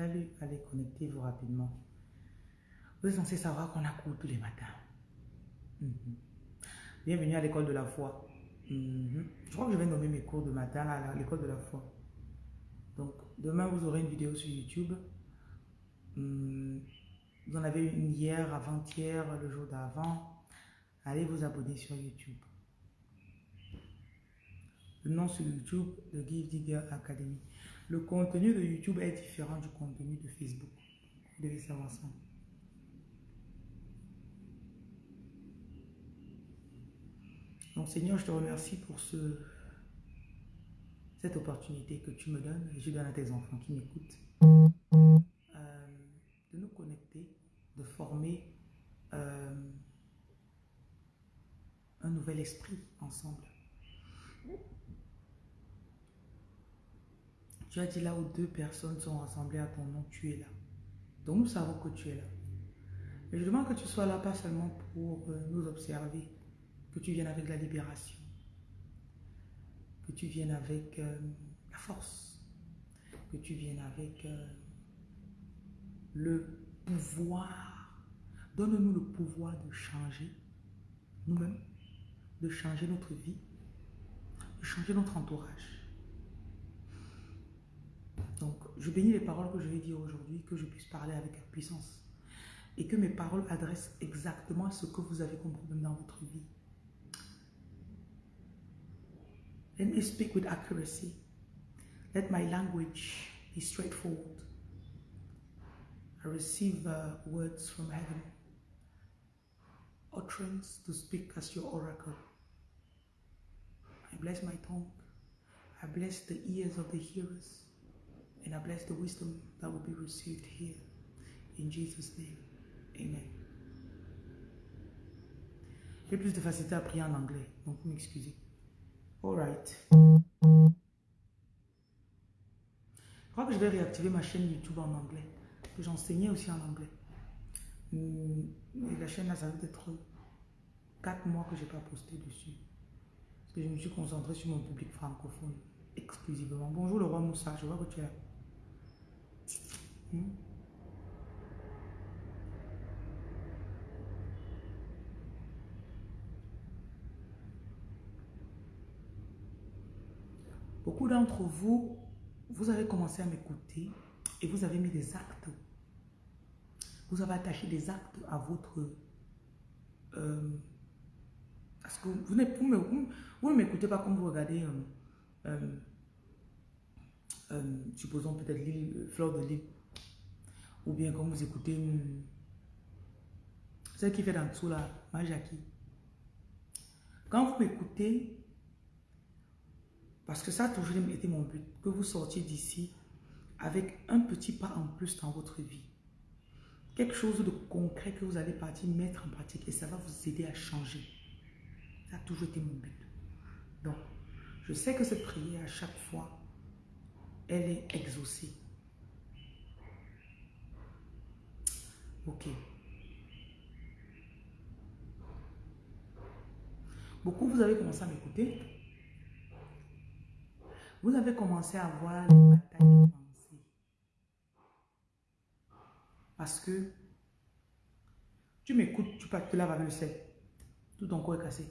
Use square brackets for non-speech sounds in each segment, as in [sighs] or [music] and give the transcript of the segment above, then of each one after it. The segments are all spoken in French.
Salut, allez, connectez-vous rapidement. Vous êtes censé savoir qu'on a cours tous les matins. Mhm. Bienvenue à l'école de la foi. Mhm. Je crois que je vais nommer mes cours de matin à l'école de la foi. Donc, demain, vous aurez une vidéo sur YouTube. Hmm. Vous en avez une hier, avant-hier, le jour d'avant. Allez vous abonner sur YouTube. Le nom sur YouTube, le Give Digger Academy. Le contenu de YouTube est différent du contenu de Facebook. Vous devez savoir ça. Donc Seigneur, je te remercie pour ce, cette opportunité que tu me donnes et je donne à tes enfants qui m'écoutent euh, de nous connecter, de former euh, un nouvel esprit ensemble. Tu as dit là où deux personnes sont rassemblées à ton nom, tu es là. Donc nous savons que tu es là. Mais je demande que tu sois là pas seulement pour euh, nous observer, que tu viennes avec la libération, que tu viennes avec euh, la force, que tu viennes avec euh, le pouvoir. Donne-nous le pouvoir de changer nous-mêmes, de changer notre vie, de changer notre entourage. Donc, je bénis les paroles que je vais dire aujourd'hui, que je puisse parler avec puissance. Et que mes paroles adressent exactement ce que vous avez comme problème dans votre vie. Let me speak with accuracy. Let my language be straightforward. I receive uh, words from heaven, utterance to speak as your oracle. I bless my tongue. I bless the ears of the hearers. And I bless the wisdom that will be received here. In Jesus' name. Amen. J'ai plus de facilité à prier en anglais, donc m'excusez. Alright. Je crois que je vais réactiver ma chaîne YouTube en anglais. Que j'enseignais aussi en anglais. Mais la chaîne là, ça va être 4 mois que je n'ai pas posté dessus. Parce que je me suis concentré sur mon public francophone exclusivement. Bonjour le roi Moussa, je vois que tu es là. Hmm? Beaucoup d'entre vous, vous avez commencé à m'écouter et vous avez mis des actes. Vous avez attaché des actes à votre... Euh, parce que vous, vous ne m'écoutez pas comme vous regardez... Euh, euh, euh, supposons peut-être l'île, euh, Fleur de l'île, ou bien quand vous écoutez celle qui fait dans dessous là, ma Jackie. Quand vous m'écoutez, parce que ça a toujours été mon but, que vous sortiez d'ici avec un petit pas en plus dans votre vie. Quelque chose de concret que vous allez partir mettre en pratique et ça va vous aider à changer. Ça a toujours été mon but. Donc, je sais que cette prière, à chaque fois, elle est exaucée. Ok. Beaucoup, vous avez commencé à m'écouter. Vous avez commencé à voir les batailles de pensée. Parce que tu m'écoutes, tu te laves avec le sel. Tout ton corps est cassé.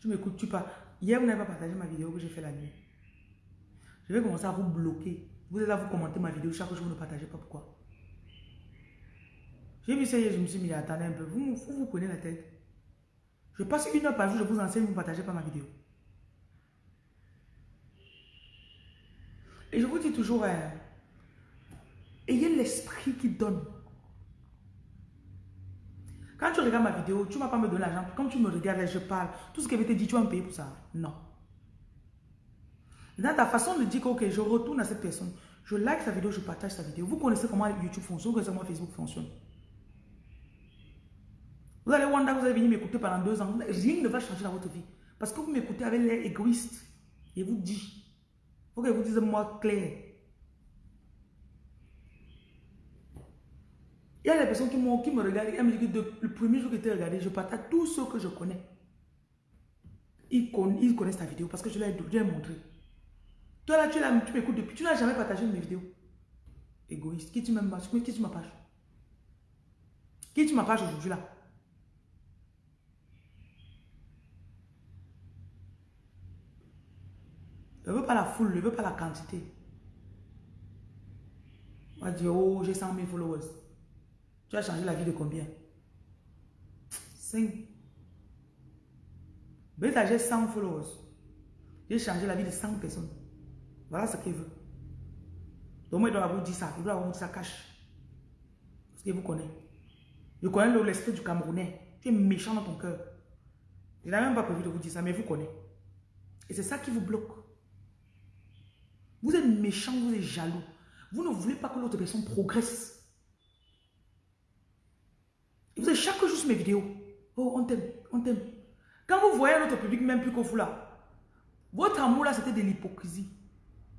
Tu m'écoutes, tu pas. Hier, vous n'avez pas partagé ma vidéo que j'ai fait la nuit. Je vais commencer à vous bloquer. Vous êtes là, vous commentez ma vidéo chaque jour, vous ne partagez pas pourquoi? J'ai je me suis mis à attendre un peu. Vous, vous, prenez la tête. Je passe une heure par jour, je vous enseigne, vous ne partagez pas ma vidéo. Et je vous dis toujours, hein, ayez l'esprit qui donne. Quand tu regardes ma vidéo, tu ne vas pas me donner l'argent. Quand tu me regardes, je parle. Tout ce que je te dire, tu vas me payer pour ça. Non. Dans ta façon de dire que je retourne à cette personne, je like sa vidéo, je partage sa vidéo. Vous connaissez comment YouTube fonctionne, vous connaissez comment Facebook fonctionne. Vous allez Wanda, vous allez venir m'écouter pendant deux ans. Rien ne va changer dans votre vie. Parce que vous m'écoutez avec l'air égoïste. Et vous dit. Faut que vous disiez moi clair. Il y a des personnes qui, qui me regardent, elles me disent que le premier jour que tu regardé, je partage tous ceux que je connais. Ils, connaissent ta vidéo parce que je l'ai montré. Toi là, tu, tu m'écoutes depuis, tu n'as jamais partagé mes vidéos. Égoïste. Qui tu ma page Qui tu ma page Qui tu aujourd'hui là? Je ne veux pas la foule, je ne veux pas la quantité. On va dire, oh, j'ai 100 000 followers. Tu as changé la vie de combien? 5. Beta, j'ai 100 followers. J'ai changé la vie de 100 personnes. Voilà ce qu'il veut. Donc moi, il doit vous dire ça. Il doit vous dire ça cache. Parce qu'il vous connaît. Je connais l'esprit du Camerounais. Tu es méchant dans ton cœur. Il n'a même pas prévu de vous dire ça, mais vous connaît. Et c'est ça qui vous bloque. Vous êtes méchant, vous êtes jaloux. Vous ne voulez pas que l'autre personne progresse. Vous êtes chaque jour sur mes vidéos. Oh, on t'aime, on t'aime. Quand vous voyez notre public, même plus que vous là, votre amour là, c'était de l'hypocrisie.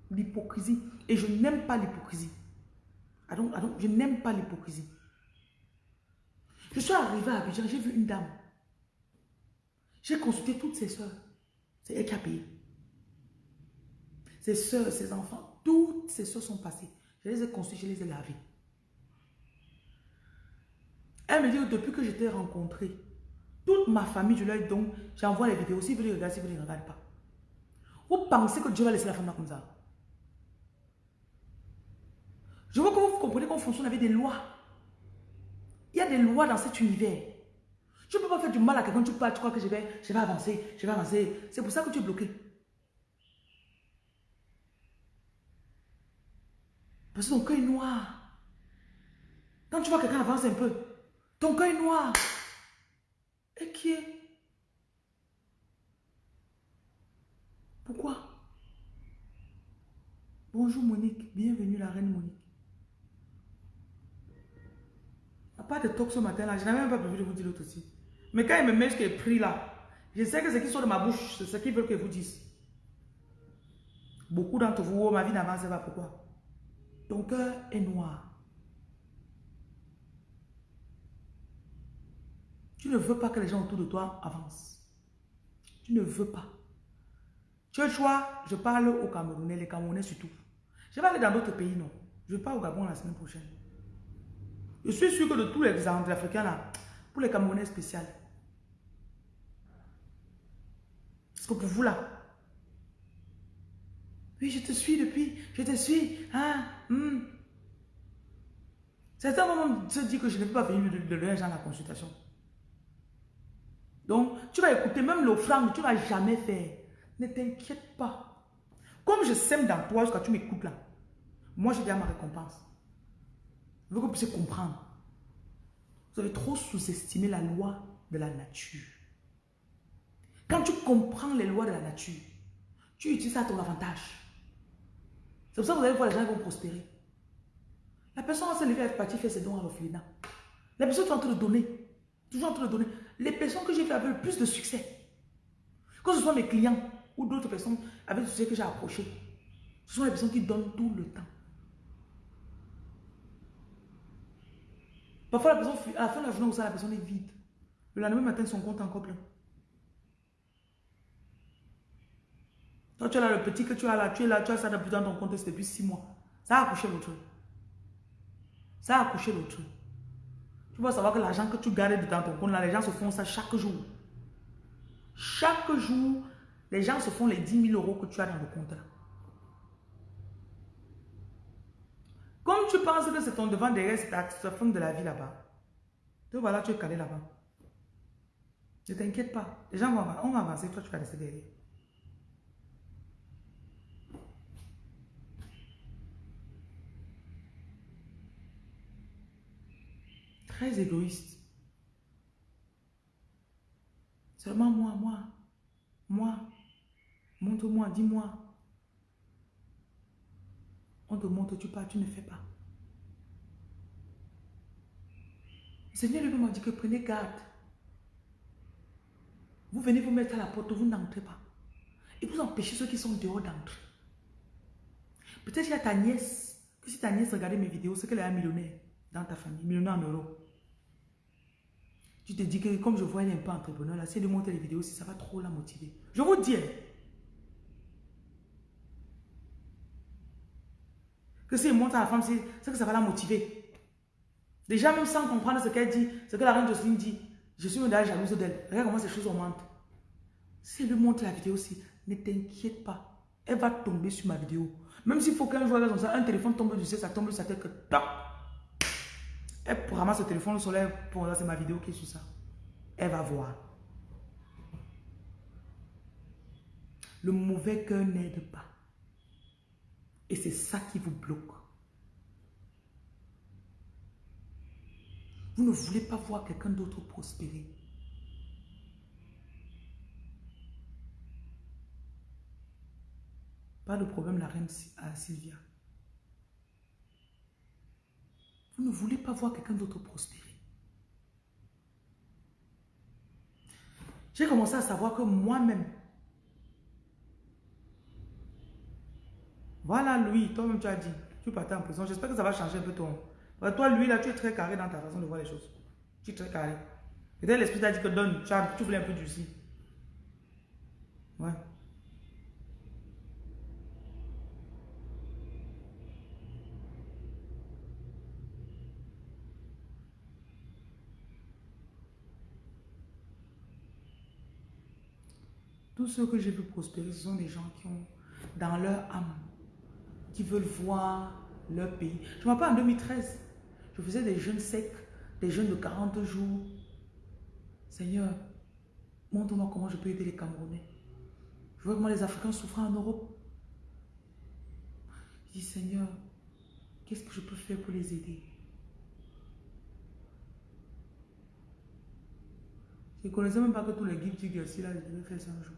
L'hypocrisie. Et je n'aime pas l'hypocrisie. je n'aime pas l'hypocrisie. Je suis arrivé à Abidjan, j'ai vu une dame. J'ai consulté toutes ses soeurs. C'est elle qui a payé. Ses soeurs, ses enfants, toutes ses soeurs sont passées. Je les ai consultées, je les ai lavées. Elle me dit, depuis que je t'ai rencontré, toute ma famille, je leur donc, j'envoie les vidéos. Si vous les regardez, si vous ne les regardez pas. Vous pensez que Dieu va laisser la femme comme ça? Je veux que vous compreniez qu'on fonctionne avec des lois. Il y a des lois dans cet univers. Je ne peux pas faire du mal à quelqu'un, tu, tu crois que je vais, je vais avancer, je vais avancer. C'est pour ça que tu es bloqué. Parce ton cœur est noir. Quand tu vois quelqu'un avancer un peu, ton cœur est noir. Et qui est? Pourquoi? Bonjour Monique, bienvenue la reine Monique. À part de talk ce matin là, je n'avais même pas prévu de vous dire l'autre aussi. Mais quand il me met ce qui est pris là, je sais que ce qui sort de ma bouche, c'est ce qu'ils veulent que vous dise. Beaucoup d'entre vous, oh, ma vie n'avance pas. Pourquoi? Ton cœur est noir. Tu ne veux pas que les gens autour de toi avancent. Tu ne veux pas. Tu as le choix, je parle aux Camerounais, les Camerounais surtout. Je vais aller dans d'autres pays, non. Je vais pas au Gabon la semaine prochaine. Je suis sûr que de tous les Africains là, pour les Camerounais spécial. Parce que pour vous là, oui, je te suis depuis, je te suis, hein, hmm. Certains moments se disent que je ne peux pas venir de, leur dans la consultation. Donc, tu vas écouter même l'offrande, tu ne vas jamais faire. Ne t'inquiète pas. Comme je sème dans toi jusqu'à tu m'écoutes là, moi j'ai déjà ma récompense. Je veux que vous puissiez comprendre. Vous avez trop sous-estimé la loi de la nature. Quand tu comprends les lois de la nature, tu utilises ça à ton avantage. C'est pour ça que vous allez voir les gens vont prospérer. La personne va se lever avec parti faire ses dons à l'orphelinat. La personne est en train de donner. Toujours en train de donner. Les personnes que j'ai fait avec le plus de succès, que ce soit mes clients ou d'autres personnes avec succès que j'ai approché, ce sont les personnes qui donnent tout le temps. Parfois, la personne, à la fin de la journée, la personne est vide. Le lendemain matin, son compte est encore plein. Toi, tu as le petit que tu as là, tu es là, tu as ça dans ton compte depuis six mois. Ça a accouché l'autre. Ça a accouché l'autre. Tu vas savoir que l'argent que tu gardes dans ton compte, là, les gens se font ça chaque jour. Chaque jour, les gens se font les 10 000 euros que tu as dans le compte. Comme tu penses que c'est ton devant derrière, c'est ta fin de la vie là-bas. Te voilà, tu es calé là-bas. Ne t'inquiète pas. Les gens vont, on va avancer, toi tu vas rester derrière. Très égoïste. Seulement moi, moi, moi, montre-moi, dis-moi. On te montre, tu pars, tu ne fais pas. Le Seigneur lui-même dit que prenez garde. Vous venez vous mettre à la porte, vous n'entrez pas. Et vous empêchez ceux qui sont dehors d'entrer. Peut-être qu'il y a ta nièce, que si ta nièce regardait mes vidéos, c'est qu'elle est un millionnaire dans ta famille, millionnaire en euros. Tu te dis que comme je vois elle est un entrepreneur, là, si elle montre les vidéos, si ça va trop la motiver. Je vous dis, hein, Que s'il montre à la femme, c'est que ça va la motiver. Déjà, même sans comprendre ce qu'elle dit, ce que la reine Jocelyne dit, je suis déjà jalouse d'elle. Regarde comment ces choses augmentent. Si elle lui montre la vidéo aussi, ne t'inquiète pas. Elle va tomber sur ma vidéo. Même s'il faut qu'un jour, un téléphone tombe du ciel, ça tombe sur sa tête que. Elle ramasse ce téléphone, le soleil, pour c'est ma vidéo qui est sur ça. Elle va voir. Le mauvais cœur n'aide pas. Et c'est ça qui vous bloque. Vous ne voulez pas voir quelqu'un d'autre prospérer. Pas de problème, la reine Sylvia. Vous ne voulez pas voir quelqu'un d'autre prospérer. J'ai commencé à savoir que moi-même, voilà lui, toi-même tu as dit, tu partais en prison. J'espère que ça va changer un peu ton... Toi, lui, là, tu es très carré dans ta façon de voir les choses. Tu es très carré. Peut-être l'esprit t'a dit que donne, tu, tu voulais un peu du si. Ouais. Tous ceux que j'ai vu prospérer, ce sont des gens qui ont, dans leur âme, qui veulent voir leur pays. Je me rappelle en 2013, je faisais des jeûnes secs, des jeûnes de 40 jours. Seigneur, montre-moi comment je peux aider les Camerounais. Je vois comment les Africains souffrent en Europe. Je dis, Seigneur, qu'est-ce que je peux faire pour les aider? Je ne connaissais même pas que tous les guides du Gersi, là, je devais faire ça un jour.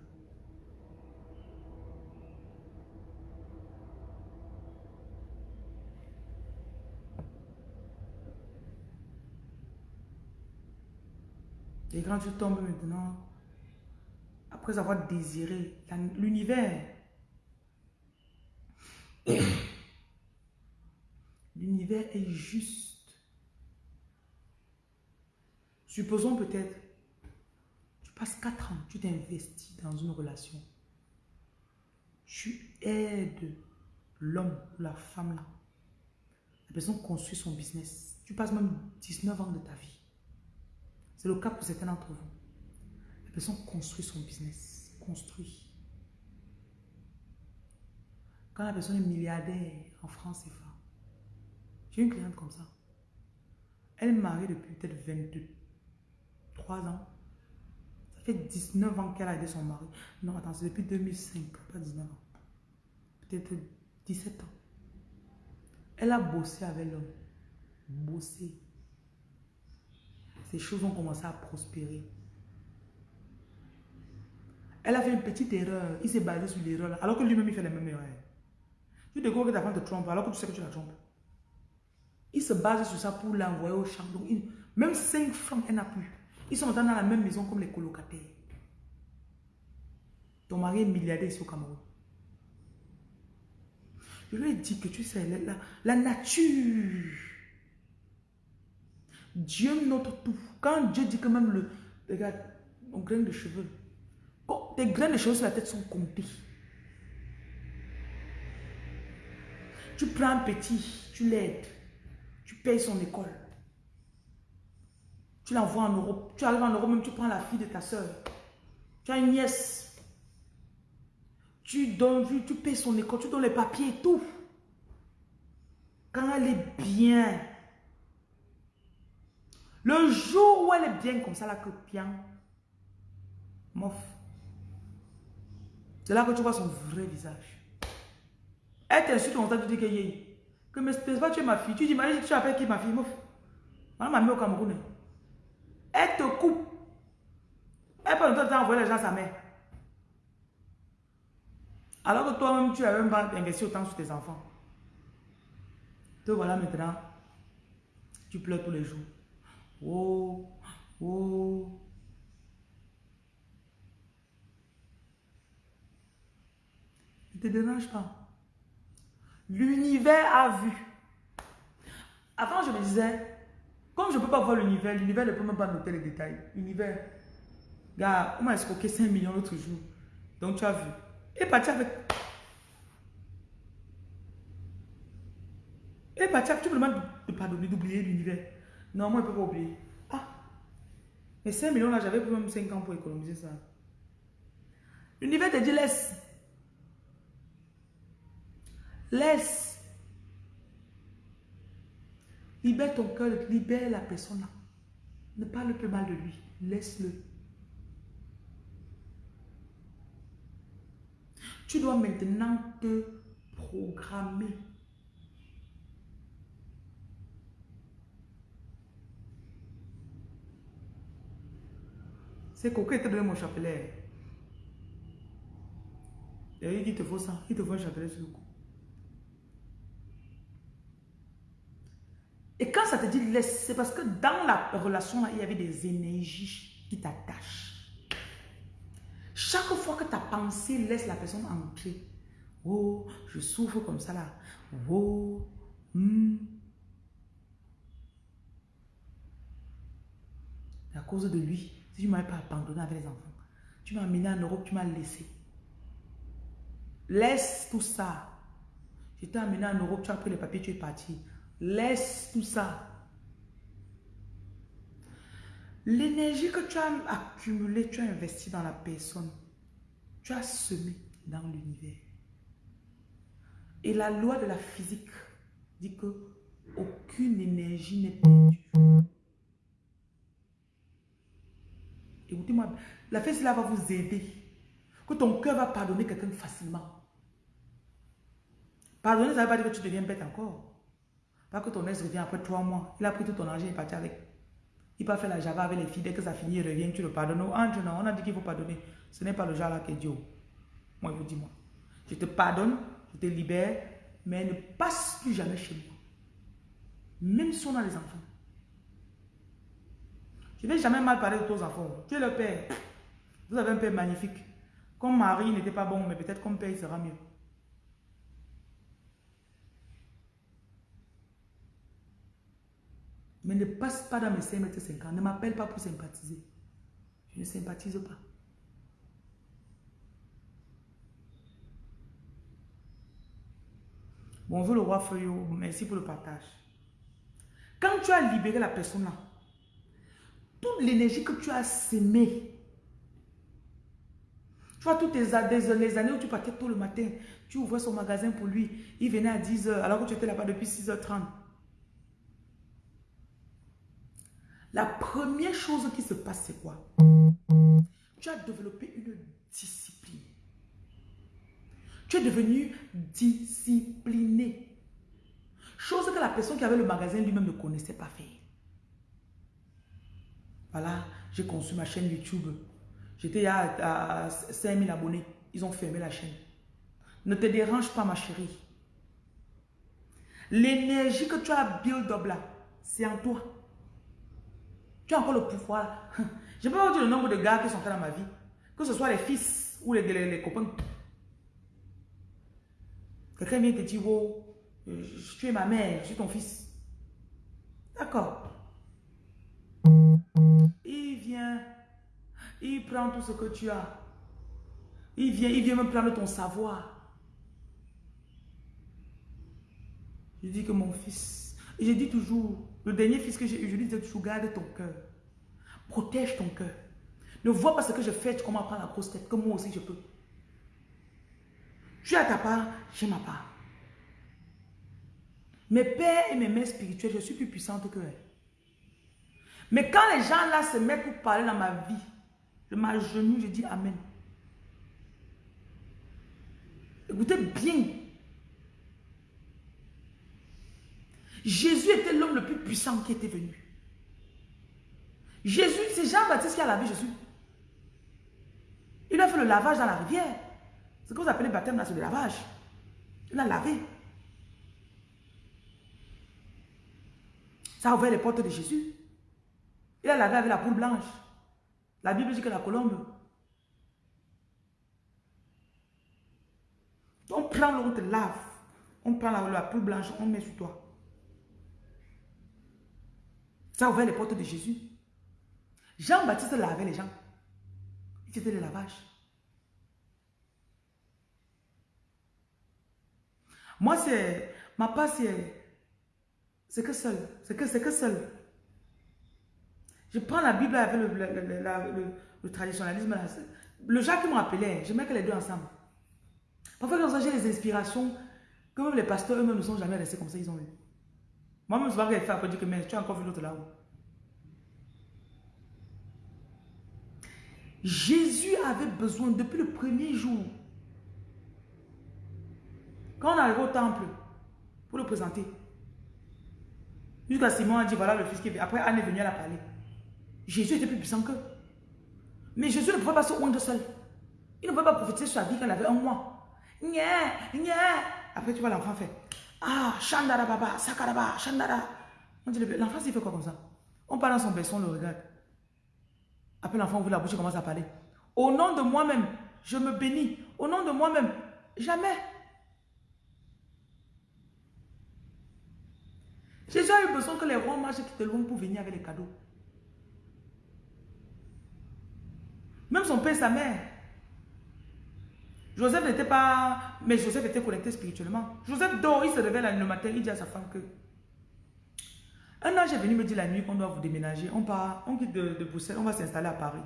Et quand tu tombes maintenant, après avoir désiré l'univers, [coughs] l'univers est juste. Supposons peut-être, tu passes 4 ans, tu t'investis dans une relation. Tu aides l'homme ou la femme là. La personne construit son business. Tu passes même 19 ans de ta vie. C'est le cas pour certains d'entre vous. La personne construit son business, construit. Quand la personne est milliardaire en France, fort. J'ai une cliente comme ça. Elle est mariée depuis peut-être 22, 3 ans. Ça fait 19 ans qu'elle a aidé son mari. Non, attends, c'est depuis 2005, pas 19 ans. Peut-être 17 ans. Elle a bossé avec l'homme. Bossé les choses ont commencé à prospérer. Elle a fait une petite erreur. Il s'est basé sur l'erreur, alors que lui-même, il fait la même erreur. Tu découvres que ta femme te trompe, alors que tu sais que tu la trompes. Il se base sur ça pour l'envoyer au champ. Donc, même 5 francs, elle n'a plus. Ils sont dans la même maison comme les colocataires. Ton mari est milliardaire ici au Cameroun. Je lui ai dit que tu sais, la nature Dieu note tout. Quand Dieu dit que même le, regarde, mon grain de cheveux, tes grains de cheveux sur la tête sont comptés. Tu prends un petit, tu l'aides, tu payes son école. Tu l'envoies en Europe. Tu arrives en Europe, même tu prends la fille de ta soeur. Tu as une nièce. Tu donnes, tu, tu payes son école, tu donnes les papiers et tout. Quand elle est bien, le jour où elle est bien comme ça, là, que bien, mof. C'est là que tu vois son vrai visage. Elle t'insulte ça, tu dis que yé. Que mais c'est pas tu es ma fille. Tu dis, mais tu appelles qui ma fille, mof. Maman m'a mis au Cameroun. Elle te coupe. Elle peut temps envoyer les gens à sa mère. Alors que toi-même, tu n'as même pas investi autant sur tes enfants. Te voilà maintenant. Tu pleures tous les jours. Oh, oh. Ne te dérange pas. L'univers a vu. Avant, je me disais, comme je ne peux pas voir l'univers, l'univers ne peut même pas noter les détails. L'univers, gars, on m'a escroqué 5 millions l'autre jour. Donc tu as vu. Et parti avec. Et Mathieu, tu me demandes de pardonner, d'oublier l'univers. Non, moi, je ne peux pas oublier. Ah, mais 5 millions là, j'avais même 5 ans pour économiser ça. L'univers te dit laisse. Laisse. Libère ton cœur, libère la personne là. Ne parle plus mal de lui. Laisse-le. Tu dois maintenant te programmer. C'est coquin te donne mon chapelet. Et il dit, te faut ça. Il te faut un chapelet sur le cou. Et quand ça te dit laisse, c'est parce que dans la relation, il y avait des énergies qui t'attachent. Chaque fois que ta pensée laisse la personne entrer, oh, je souffre comme ça là, oh, hmm. à cause de lui, si tu ne m'avais pas abandonné avec les enfants, tu m'as amené en Europe, tu m'as laissé. Laisse tout ça. Je t'ai amené en Europe, tu as pris les papiers, tu es parti. Laisse tout ça. L'énergie que tu as accumulée, tu as investi dans la personne. Tu as semé dans l'univers. Et la loi de la physique dit que aucune énergie n'est perdue. La fête là va vous aider. Que ton cœur va pardonner quelqu'un facilement. Pardonner, ça ne veut pas dire que tu deviens bête encore. Pas que ton ex revient après trois mois. Il a pris tout ton argent et est parti avec. Il pas fait la java avec les filles. Dès que ça finit, il revient, tu le pardonnes. Non, on a dit qu'il faut pardonner. Ce n'est pas le genre là qui est Dieu. Moi, je vous dis, moi. Je te pardonne, je te libère, mais ne passe plus jamais chez moi. Même si on a les enfants. Je ne vais jamais mal parler de tes enfants. Tu es le père. Vous avez un père magnifique. Comme mari n'était pas bon, mais peut-être comme père, il sera mieux. Mais ne passe pas dans mes 5 mètres 50. Ne m'appelle pas pour sympathiser. Je ne sympathise pas. Bonjour le roi Feuillot. Merci pour le partage. Quand tu as libéré la personne là, toute l'énergie que tu as sémée, tu vois, toutes les, années où tu partais tôt le matin, tu ouvrais son magasin pour lui, il venait à 10h alors que tu étais là-bas depuis 6h30. La première chose qui se passe, c'est quoi? Tu as développé une discipline. Tu es devenu discipliné. Chose que la personne qui avait le magasin lui-même ne connaissait pas faire. Voilà, j'ai conçu ma chaîne YouTube. J'étais à, à 5000 abonnés. Ils ont fermé la chaîne. Ne te dérange pas, ma chérie. L'énergie que tu as build up là, c'est en toi. Tu as encore le pouvoir. [laughs] Je peux vous dire le nombre de gars qui sont dans ma vie. Que ce soit les fils ou les, les, copains. Quelqu'un vient te dire, oh, tu es ma mère, je suis ton fils. D'accord. Il vient, il prend tout ce que tu as. Il vient, il vient me prendre ton savoir. Je dis que mon fils, je dis toujours, le dernier fils que j'ai eu, je lui disais toujours, garde ton cœur. Protège ton cœur. Ne vois pas ce que je fais, tu commences à prendre la grosse tête, comme moi aussi je peux. Tu as ta part, j'ai ma part. Mes pères et mes mères spirituelles, je suis plus puissante que elles. Mais quand les gens là se mettent pour parler dans ma vie, je m'agenouille, je dis Amen. Écoutez bien. Jésus était l'homme le plus puissant qui était venu. Jésus, c'est Jean-Baptiste qui a lavé Jésus. Il a fait le lavage dans la rivière. Ce que vous appelez baptême là, c'est le lavage. Il a lavé. Ça a ouvert les portes de Jésus. Il a lavé avec la poule blanche. La Bible dit que la colombe. On prend l'eau, on lave. On prend la, la blanche, on met sur toi. Ça a ouvert les portes de Jésus. Jean-Baptiste lavait les gens. C'était le lavage. Moi, c'est... Ma part, c'est C'est que seul. C'est que, que seul. Je prends la Bible avec le, le, le, traditionnalisme. Le Jacques qui m'appelait, je mets que les deux ensemble. Parfois, quand j'ai les inspirations, que même les pasteurs eux-mêmes ne sont jamais restés comme ça, ils ont eu. Moi-même, je vais faire après dire que mais tu as encore vu l'autre là-haut. Jésus avait besoin depuis le premier jour. Quand on arrive au temple, pour le présenter, jusqu'à Simon a dit, voilà le fils qui est Après, Anne est venue à la parler. Jésus était plus puissant qu'eux. Mais Jésus ne pouvait pas se oindre seul. Il ne pouvait pas profiter sur sa vie quand il avait un mois. Nya, nya. Après, tu vois l'enfant fait. Ah, Chandara Baba, Sakaraba, Chandara. L'enfant, il fait quoi comme ça? On parle dans son berceau, on le regarde. Après, l'enfant ouvre la bouche et commence à parler. Au nom de moi-même, je me bénis. Au nom de moi-même, jamais. Jésus a eu besoin que les rois marchent quittent loin pour venir avec les cadeaux. Même son père et sa mère. Joseph n'était pas... Mais Joseph était connecté spirituellement. Joseph dort, il se réveille le matin, il dit à sa femme que... Un ange est venu me dire la nuit qu'on doit vous déménager. On part, on quitte de, Bruxelles, on va s'installer à Paris.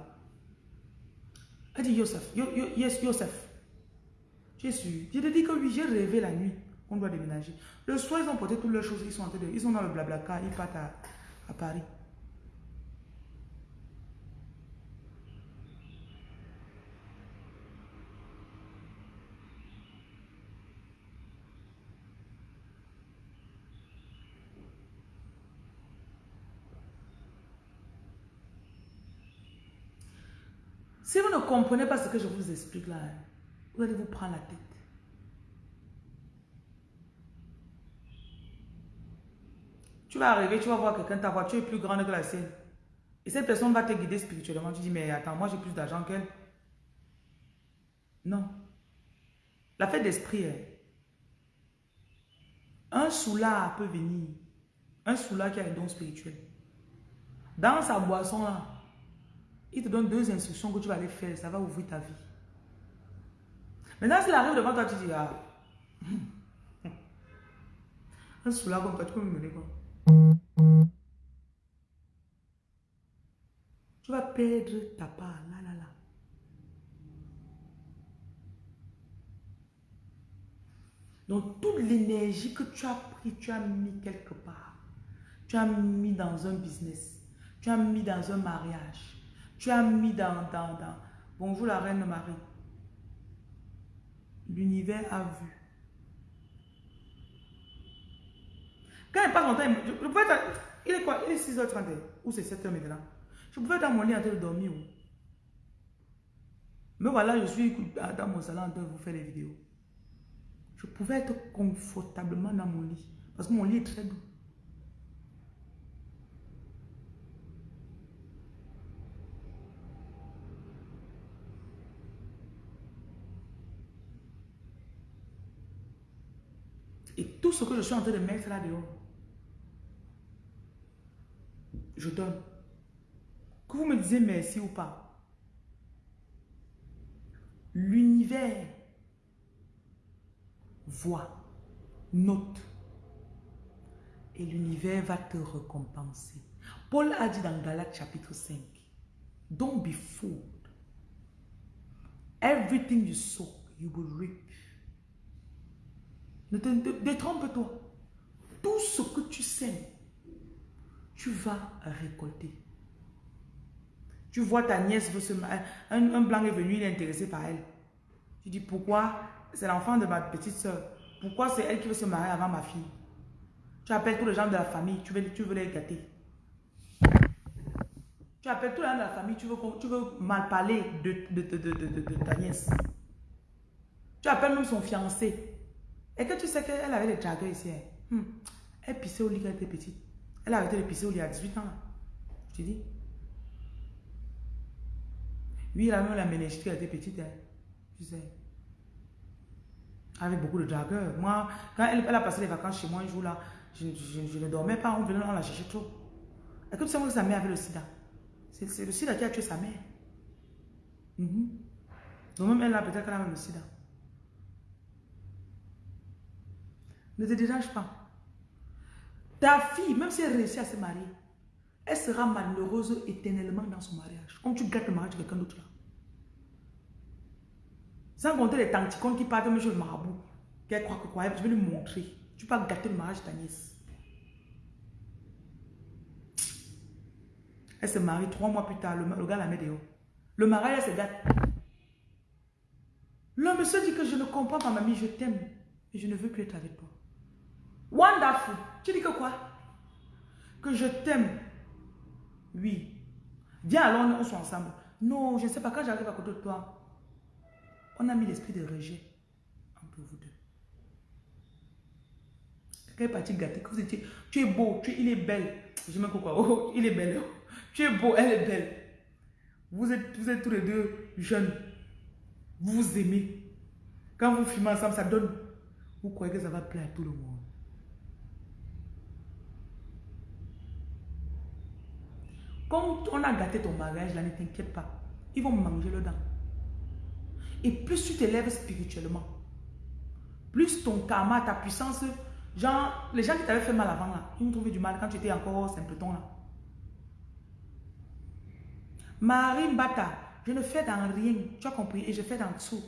Elle dit, Yosef, yes, Yosef. Je suis. Je te dis que oui, j'ai rêvé la nuit qu'on doit déménager. Le soir, ils ont porté toutes leurs choses, ils sont, en train de, ils sont dans le blabla ils partent à Paris. Si vous ne comprenez pas ce que je vous explique là, vous allez vous prendre la tête. Tu vas arriver, tu vas voir quelqu'un, ta voiture est plus grande que la sienne. Et cette personne va te guider spirituellement. Tu dis, mais attends, moi j'ai plus d'argent qu'elle. Non. La fête d'esprit est. Un soula peut venir. Un soula qui a un don spirituel. Dans sa boisson là, il te donne deux instructions que tu vas aller faire. Ça va ouvrir ta vie. Maintenant, s'il arrive devant toi, tu dis, ah, [laughs] un soulard comme toi, tu peux me mener quoi Tu vas perdre ta part. Là, là, là. Donc, toute l'énergie que tu as pris, tu as mis quelque part. Tu as mis dans un business. Tu as mis dans un mariage. Tu as mis dans, dans, dans. Bonjour la reine Marie. L'univers a vu. Quand il passe mon temps, je, pouvais être, il est quoi? Il est 6h30 ou c'est 7h maintenant. Je pouvais être dans mon lit en train de dormir. Mais voilà, je suis dans mon salon en train de vous faire les vidéos. Je pouvais être confortablement dans mon lit. Parce que mon lit est très doux. Et tout ce que je suis en train de mettre là dehors, je donne. Que vous me disiez merci ou pas. L'univers voit, note. Et l'univers va te récompenser. Paul a dit dans Galates chapitre 5, Don't be fooled. Everything you sow, you will reap. Ne détrompe-toi. Tout ce que tu sais, tu vas récolter. Tu vois ta nièce veut se un, un blanc est venu, il est intéressé par elle. Tu dis pourquoi? C'est l'enfant de ma petite soeur. Pourquoi c'est elle qui veut se marier avant ma fille? Tu appelles tous les gens de la famille, tu veux, tu veux les gâter. Tu appelles tous les gens de la famille, tu veux, tu veux mal parler de, de, de, de ta nièce. Tu appelles même son fiancé. Et que tu sais qu'elle avait des dragueurs ici. Hein. Hmm. Elle pissait au lit quand elle était petite. Elle a arrêté de pisser au lit à 18 ans. Je te dis. Oui, elle a même la quand elle était petite. Hein. Tu sais. Avec beaucoup de dragueurs. Moi, quand elle, a passé les vacances chez moi un jour là, je, je, ne dormais pas. On venait, on la chercher trop. Est-ce que tu sais que sa mère avait le sida? C'est le sida qui a tué sa mère. Mm Donc même elle a peut-être qu'elle a le sida. Ne te dérange pas. Ta fille, même si elle réussit à se marier, elle sera malheureuse éternellement dans son mariage. Comme tu gâtes le mariage de quelqu'un d'autre là. Sans compter les tanticons qui partent même le marabout. Qu'elle croit que quoi, je vais lui montrer. Tu peux gâter le mariage de ta nièce. Elle se marie trois mois plus tard, le, gars la met dehors. Le mariage, elle se gâte. L'homme se dit que je ne comprends pas, mamie, je t'aime. Et je ne veux plus être avec toi. Wonderful. Tu dis que quoi? Que je t'aime. Oui. Viens alors, on soit ensemble. Non, je ne sais pas, quand j'arrive à côté de toi, on a mis l'esprit de rejet entre vous deux. Quelqu'un est parti gâter, que vous étiez, tu es beau, tu il est belle. Je me quoi, oh, [laughs] il est belle. [laughs] Tu es beau, elle est belle. Vous êtes, vous êtes tous les deux jeunes. Vous vous aimez. Quand vous fumez ensemble, ça donne. Vous croyez que ça va plaire à tout le monde. Quand on a gâté ton mariage, là, ne t'inquiète pas. Ils vont manger le dent. Et plus tu t'élèves spirituellement, plus ton karma, ta puissance, genre, les gens qui t'avaient fait mal avant, là, ils ont trouvé du mal quand tu étais encore simpleton, là. Marie Mbata, je ne fais dans rien, tu as compris, et je fais dans tout.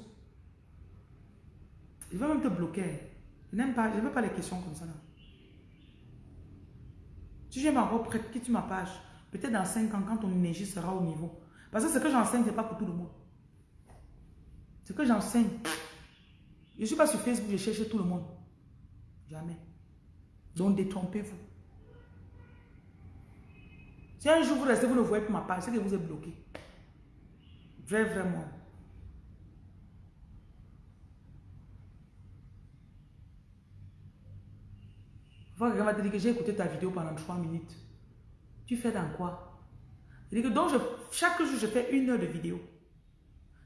Je vais même te bloquer. Je n'aime pas, je veux pas les questions comme ça. Là. Si j'aime encore prête, quitte ma page. Peut-être dans 5 ans, quand ton énergie sera au niveau. Parce que ce que j'enseigne, ce n'est pas pour tout le monde. Ce que j'enseigne, je ne suis pas sur Facebook, je cherche tout le monde. Jamais. Donc détrompez-vous. Si un jour vous restez, vous ne voyez plus ma page, c'est que vous êtes bloqué. Vrai, vraiment. Quelqu'un va te dire que j'ai écouté ta vidéo pendant 3 minutes. Tu fais dans quoi? Que donc chaque jour, je fais une heure de vidéo.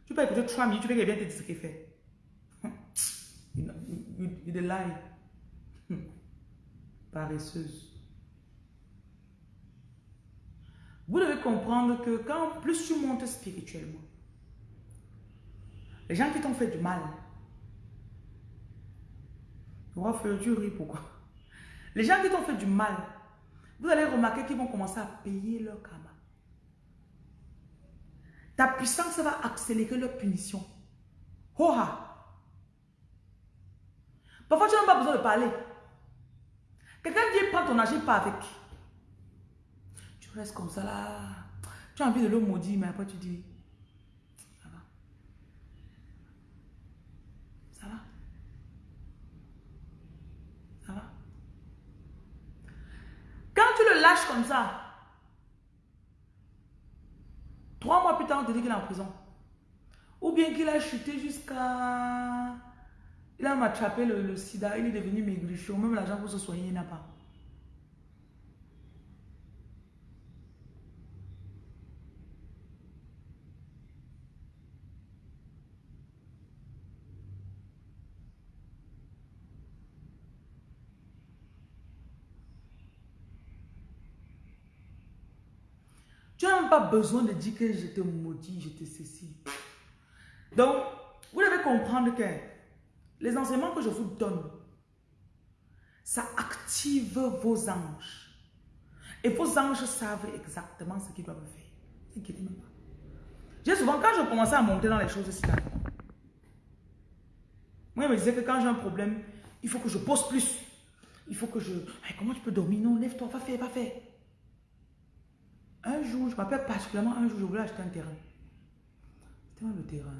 Tu peux écouter 3 minutes, tu veux qu'il vienne te dire ce qu'il fait. [laughs] Il est lie. [laughs] Paresseuse. Vous devez comprendre que quand plus tu montes spirituellement, les gens qui t'ont fait du mal, tu ris pourquoi? Les gens qui t'ont fait du mal, vous allez remarquer qu'ils vont commencer à payer leur karma. Ta puissance va accélérer leur punition. Hoha! Parfois, tu n'as pas besoin de parler. Quelqu'un vient prendre ton argent, pas avec reste comme ça là. Tu as envie de le maudire, mais après tu dis, ça va. Ça va. Ça va. Lâches comme ça, trois mois plus tard, on te dit qu'il est en prison. Ou bien qu'il a chuté jusqu'à... Il a attrapé le, le, sida, il est devenu maigrichon. Même l'argent pour se soigner, il n'a pas. Tu n'as même pas besoin de dire que je te maudis, je te ceci. Donc, vous devez comprendre que les enseignements que je vous donne, ça active vos anges. Et vos anges savent exactement ce qu'ils doivent faire. N'inquiétez même pas. J'ai souvent, quand je commençais à monter dans les choses moi, je me disais que quand j'ai un problème, il faut que je pose plus. Il faut que je... comment tu peux dormir? Non, lève-toi, va faire, va faire. Un jour, je m'appelle particulièrement, un jour, je voulais acheter un terrain. C'était le terrain.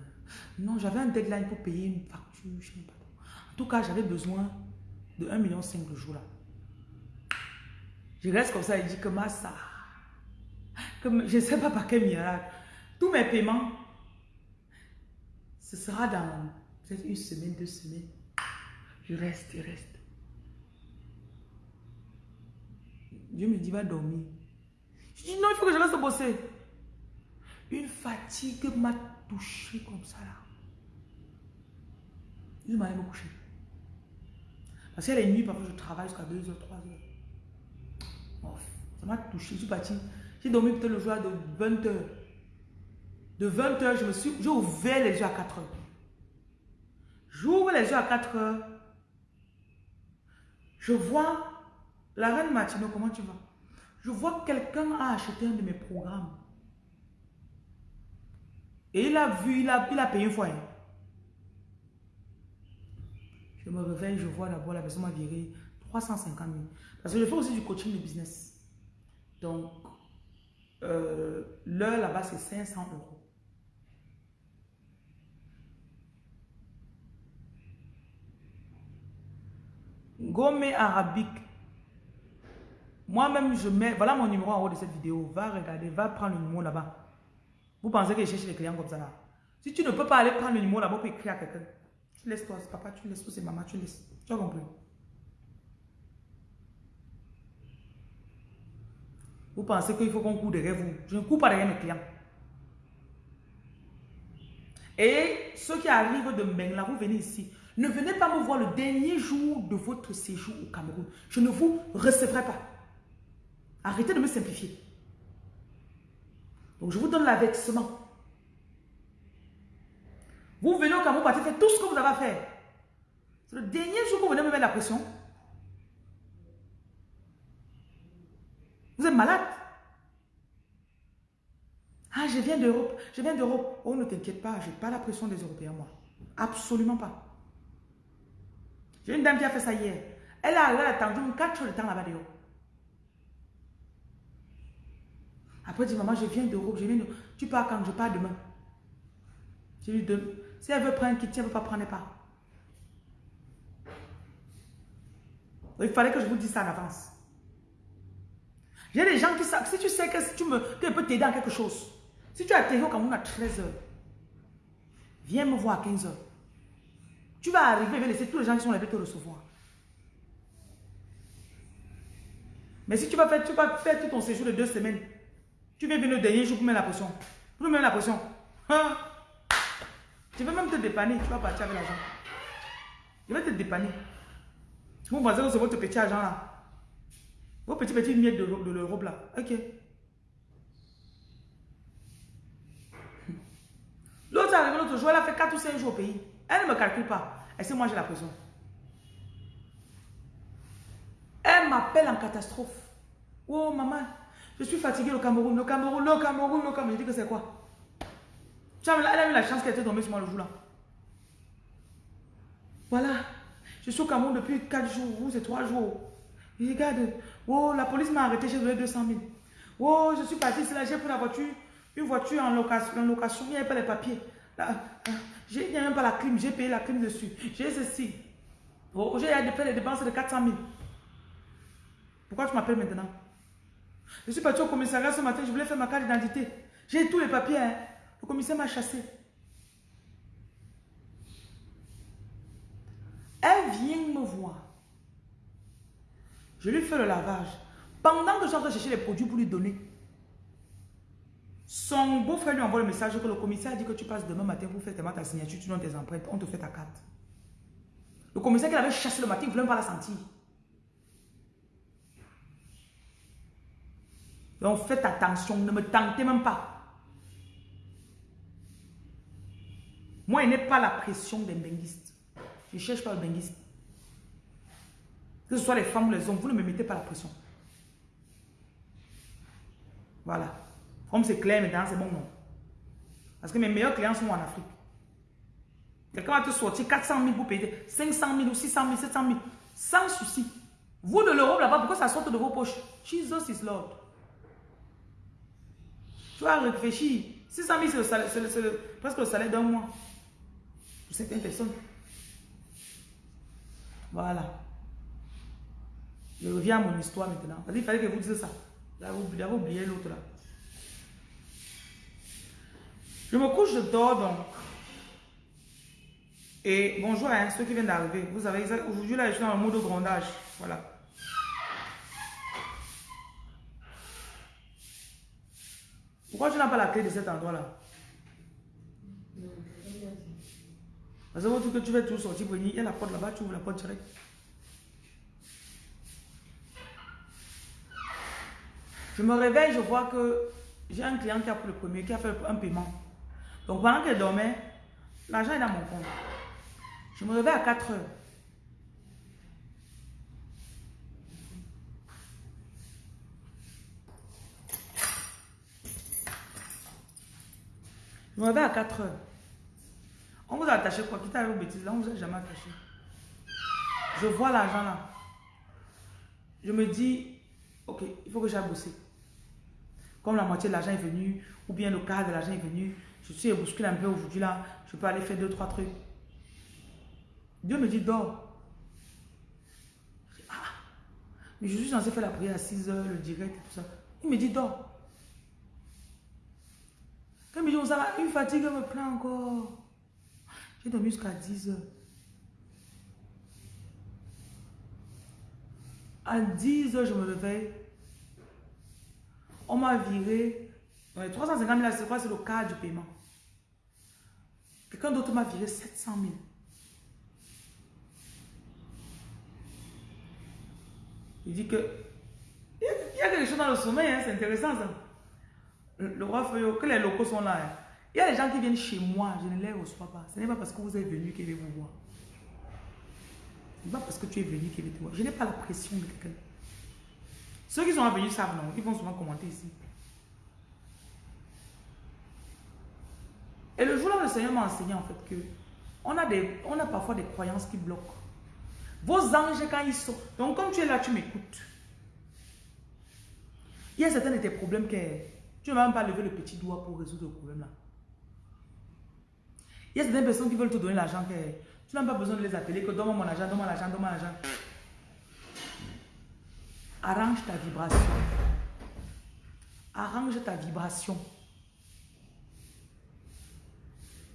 Non, j'avais un deadline pour payer une facture, je sais pas. En tout cas, j'avais besoin de 1,5 million le jour là. Je reste comme ça et dis que ma ça, que je ne sais pas par quel miracle, tous mes paiements, ce sera dans peut-être une semaine, deux semaines. Je reste, je reste. Dieu me dit, va dormir. Non, il faut que je reste bosser. Une fatigue m'a touché comme ça là. Je m'allais me coucher. Parce que les nuits, parfois, je travaille jusqu'à 2h, 3h. ça m'a touché. Je suis parti. J'ai dormi peut-être le jour de 20h. De 20h, je me suis. J'ai ouvert les yeux à 4h. J'ouvre les yeux à 4h. Je vois La reine Martino, comment tu vas? Je vois que quelqu'un a acheté un de mes programmes. Et il a vu, il a, il a payé une fois. Hein. Je me réveille, je vois là-bas, la personne m'a viré 350 000. Parce que je fais aussi du coaching de business. Donc, euh, l'heure là-bas, c'est 500 euros. Gommé arabique. Moi-même, je mets, voilà mon numéro en haut de cette vidéo. Va regarder, va prendre le numéro là-bas. Vous pensez que je cherche les clients comme ça là? Si tu ne peux pas aller prendre le numéro là-bas pour écrire à quelqu'un, tu laisses toi, c'est papa, tu laisses, c'est maman, tu laisses. Tu as compris? Vous pensez qu'il faut qu'on court derrière vous? Je ne cours pas derrière mes clients. Et ceux qui arrivent de Mengla, vous venez ici. Ne venez pas me voir le dernier jour de votre séjour au Cameroun. Je ne vous recevrai pas. Arrêtez de me simplifier. Donc je vous donne l'avertissement. Vous venez au Cameroun, vous faites tout ce que vous avez à faire. C'est le dernier jour que vous venez me mettre la pression. Vous êtes malade. Ah, je viens d'Europe. Je viens d'Europe. Oh, ne t'inquiète pas, je n'ai pas la pression des Européens, moi. Absolument pas. J'ai une dame qui a fait ça hier. Elle a, attendu 4 jours de temps là-bas dehors. Après, elle dit, maman, je viens d'Europe, je viens de... Tu pars quand? Je pars demain. Je lui donne. Si elle veut prendre un kit, elle ne veut pas prendre, pas. Il fallait que je vous dise ça en avance. J'ai des gens qui savent, si tu sais que si tu me, peux t'aider en quelque chose, si tu as atterri au Cameroun à 13h, viens me voir à 15h. Tu vas arriver, je vais laisser tous les gens qui sont là te recevoir. Mais si tu vas faire, tu vas faire tout ton séjour de deux semaines, tu viens venir le dernier jour pour mettre la pression. Pour mettre la pression. Hein? Je vais même te dépanner, tu vas partir avec l'argent. Je vais te dépanner. Vous pensez que c'est votre petit argent là. Vos petits petits miettes de, de l'Europe là. Ok. L'autre est arrivé l'autre jour, elle a fait 4 ou 5 jours au pays. Elle ne me calcule pas. Et c'est moi j'ai la pression. Elle m'appelle en catastrophe. Oh maman, je suis fatiguée au Cameroun, le Cameroun, le Cameroun, le Cameroun. Je dis que c'est quoi? Elle a eu la chance qu'elle était tombée sur moi le jour là. Voilà. Je suis au Cameroun depuis 4 jours, ou c'est 3 jours. regarde, oh, la police m'a arrêté, j'ai donné 200 000. Oh, je suis parti, c'est là, j'ai pris la voiture, une voiture en location, en location il n'y avait pas les papiers. Il n'y a même pas la clim, j'ai payé la clim dessus. J'ai ceci. Oh, j'ai fait des dépenses de 400 000. Pourquoi tu m'appelles maintenant? Je suis parti au commissariat ce matin, je voulais faire ma carte d'identité. J'ai tous les papiers. Hein. Le commissaire m'a chassé. Elle vient me voir. Je lui fais le lavage. Pendant que je suis en chercher les produits pour lui donner, son beau-frère lui envoie le message que le commissaire a dit que tu passes demain matin pour faire ta signature, tu donnes tes empreintes, on te fait ta carte. Le commissaire qui avait chassé le matin, il ne voulait même pas la sentir. Donc faites attention, ne me tentez même pas. Moi, il n'est pas la pression des benguistes. Je ne cherche pas le benguiste. Que ce soit les femmes ou les hommes, vous ne me mettez pas la pression. Voilà. Comme c'est clair maintenant, c'est bon, non. Parce que mes meilleurs clients sont en Afrique. Quelqu'un va te sortir 400 000 pour payer 500 000 ou 600 000, 700 000. Sans souci. Vous de l'Europe là-bas, pourquoi ça sort de vos poches? Jesus is Lord. Tu vas réfléchir. 600 000, c'est presque le salaire d'un mois. Pour certaines personnes. Voilà. Je reviens à mon histoire maintenant. Il fallait que vous disiez ça. J'avais oublié l'autre là. Je me couche, je dors donc. Et bonjour à ceux qui viennent d'arriver. Vous avez aujourd'hui là, je suis dans le mode de grondage. Voilà. Pourquoi tu n'as pas la clé de cet endroit-là? Parce que tu veux tout sortir venir, il y a la porte là-bas, tu ouvres la porte direct. Je me réveille, je vois que j'ai un client qui a pris le premier, qui a fait un paiement. Donc pendant qu'elle dormait, l'argent est dans mon compte. Je me réveille à 4 heures. Je me réveille à 4 heures. On vous a attaché quoi? Quitte à vos bêtises, là, on vous a jamais attaché. Je vois l'argent là. Je me dis, ok, il faut que j'aille bosser. Comme la moitié de l'argent est venu, ou bien le quart de l'argent est venu, je suis bousculé un peu aujourd'hui là, je peux aller faire deux, trois trucs. Dieu me dit, dors. Ah, mais je suis censé faire la prière à 6 heures, le direct tout ça. Il me dit, dors. Quand il me dit, on s'en une fatigue me prend encore. J'ai dormi jusqu'à 10 heures. À 10 heures, je me réveille. On m'a viré. 350 000, c'est quoi? C'est le cas du paiement. Quelqu'un d'autre m'a viré 700 000. Il dit que il y a quelque chose dans le sommeil, hein, c'est intéressant ça. Le, roi Feuillot, que les locaux sont là. Hein. Il y a des gens qui viennent chez moi, je ne les reçois pas. Ce n'est pas parce que vous êtes venu qu'ils viennent vous voir. Ce n'est pas parce que tu es venu qu'ils viennent te voir. Je n'ai pas la pression de quelqu'un. Ceux qui sont venus savent non, ils vont souvent commenter ici. Et le jour-là, le Seigneur m'a enseigné en fait que on a, des, on a parfois des croyances qui bloquent. Vos anges, quand ils sont... Donc, quand tu es là, tu m'écoutes. Il y a certains de tes problèmes que tu ne vas même pas lever le petit doigt pour résoudre le problème là. Il y a certaines personnes qui veulent te donner l'argent tu n'as pas besoin de les appeler que donne-moi mon argent, donne-moi l'argent, donne-moi l'argent. Arrange ta vibration. Arrange ta vibration.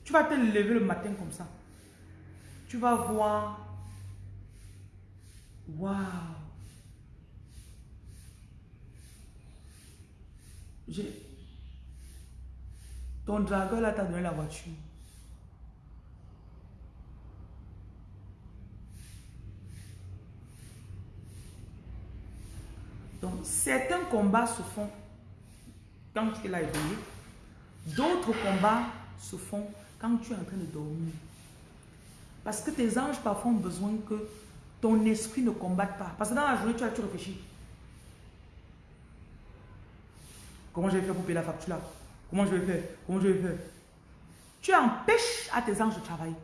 Tu vas te lever le matin comme ça. Tu vas voir. Waouh. Ton dragon là t'a donné la voiture. Donc, certains combats se font quand tu es là éveillé. D'autres combats se font quand tu es en train de dormir. Parce que tes anges parfois ont besoin que ton esprit ne combatte pas. Parce que dans la journée, tu as tu réfléchis. Comment je vais faire pour payer la facture là? Comment je vais faire? Comment je vais faire? Tu empêches à tes anges de travailler.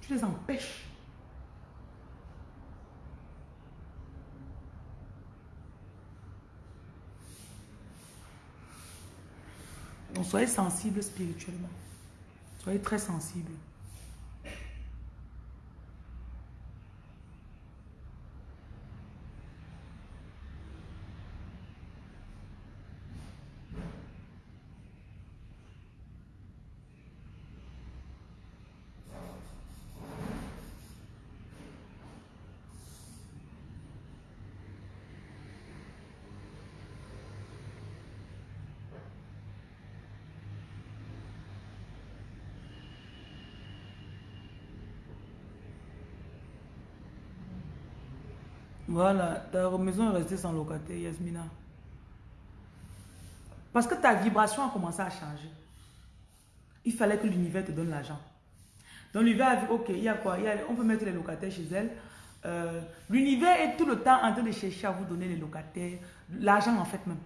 Tu les empêches. Donc soyez sensible spirituellement. Soyez très sensible. Voilà, ta maison est restée sans locataire, Yasmina. Parce que ta vibration a commencé à changer. Il fallait que l'univers te donne l'argent. Donc l'univers a dit, ok, il y a quoi? On peut mettre les locataires chez elle. Euh, l'univers est tout le temps en train de chercher à vous donner les locataires, l'argent en fait même.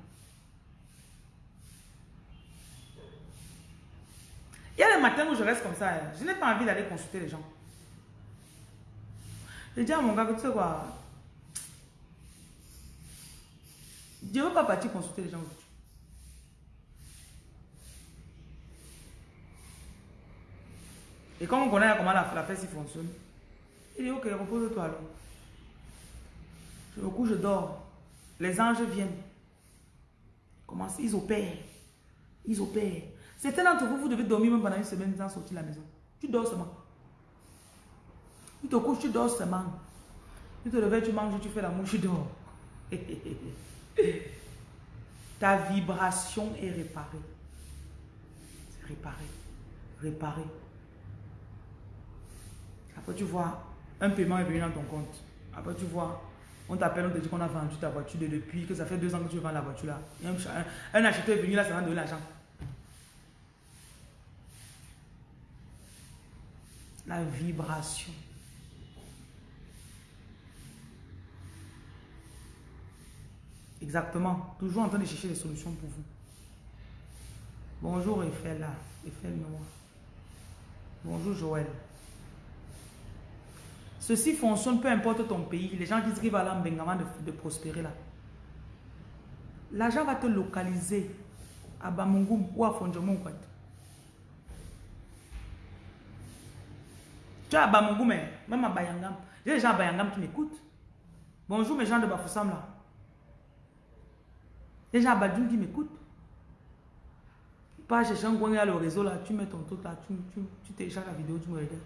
Il y a des matins où je reste comme ça, hein. je n'ai pas envie d'aller consulter les gens. Je dis à mon gars, tu sais quoi, Je ne veux pas partir consulter les gens. Et quand on connaît comment la, la fête fonctionne, il dit ok, repose-toi alors. Je me couche, je dors. Les anges viennent. Comment ils opèrent. Ils opèrent. Certains d'entre vous, vous devez dormir même pendant une semaine sans sortir de la maison. Tu dors seulement. Tu te couches, tu dors seulement. Tu te réveilles, tu manges, tu fais la mouche, tu dors. [laughs] Ta vibration est réparée. C'est réparé. Après, tu vois, un paiement est venu dans ton compte. Après, tu vois, on t'appelle, on te dit qu'on a vendu ta voiture depuis, que ça fait deux ans que tu vends la voiture là. un, acheteur est venu là, ça va donner l'argent. La vibration. Exactement. Toujours en train de chercher des solutions pour vous. Bonjour Eiffel là. Eiffel Noir. Bonjour Joël. Ceci fonctionne peu importe ton pays. Les gens disent qu'ils vont aller en de, de prospérer là. L'argent va te localiser à Bamungum ou à Fondjomon. Tu es à Bamungum, même à Bayangam. A des gens à Bayangam qui m'écoutent. Bonjour mes gens de Bafoussam là. Les gens à Badjoum qui m'écoutent. Pas chercher un le réseau là, tu mets ton truc là, tu, tu, tu la vidéo, tu me regardes.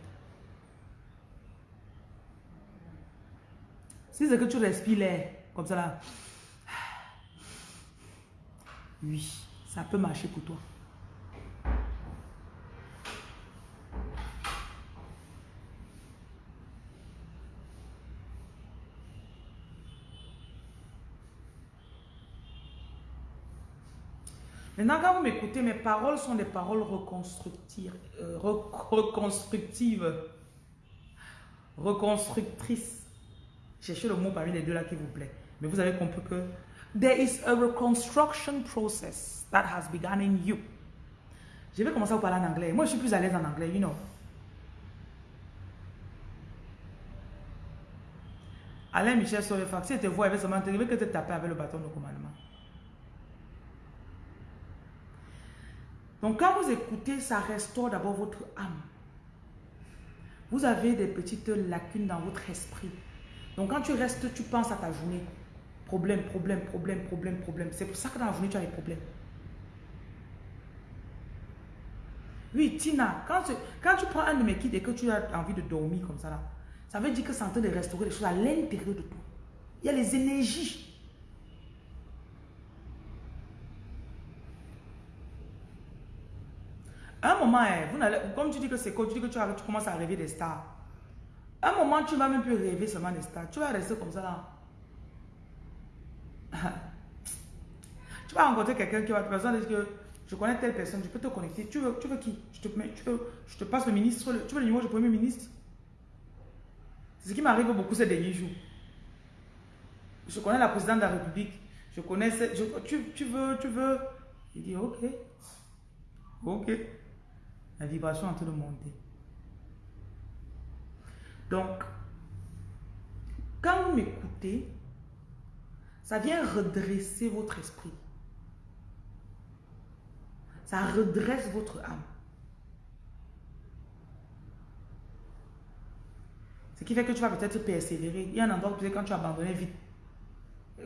Si c'est que tu respires l'air, comme ça là, [sighs] oui, ça peut marcher pour toi. Maintenant, quand vous m'écoutez, mes paroles sont des paroles reconstructives, euh, reconstructives, reconstructrices. Cherchez le mot parmi les deux là qui vous plaît. Mais vous avez compris que there is a reconstruction process that has begun in you. Je vais commencer à vous parler en anglais. Moi, je suis plus à l'aise en anglais, you know. Alain Michel Solefax, si tu vois, il seulement te que te taper avec le bâton de commandement. Donc quand vous écoutez, ça restaure d'abord votre âme. Vous avez des petites lacunes dans votre esprit. Donc quand tu restes, tu penses à ta journée. Problème, problème, problème, problème, problème. C'est pour ça que dans la journée, tu as des problèmes. Oui, Tina, quand tu, quand tu prends un de mes kits et que tu as envie de dormir comme ça, là, ça veut dire que c'est en train de restaurer les choses à l'intérieur de toi. Il y a les énergies un moment, hein, vous comme tu dis que c'est quoi, tu dis que tu, commences à rêver des stars. un moment, tu ne vas même plus rêver seulement des stars. Tu vas rester comme ça là. [laughs] tu vas rencontrer quelqu'un qui va te dire que je connais telle personne, je peux te connecter. Tu veux, tu veux qui? Je te, je te passe le ministre, tu veux le numéro du premier ministre? C'est ce qui m'arrive beaucoup ces derniers jours. Je connais la présidente de la République. Je connais... Je, tu, tu veux, tu veux Il dit ok. Ok. La vibration est en train de monter. Donc, quand vous m'écoutez, ça vient redresser votre esprit. Ça redresse votre âme. Ce qui fait que tu vas peut-être persévérer. Il y a un endroit où quand tu abandonnes vite.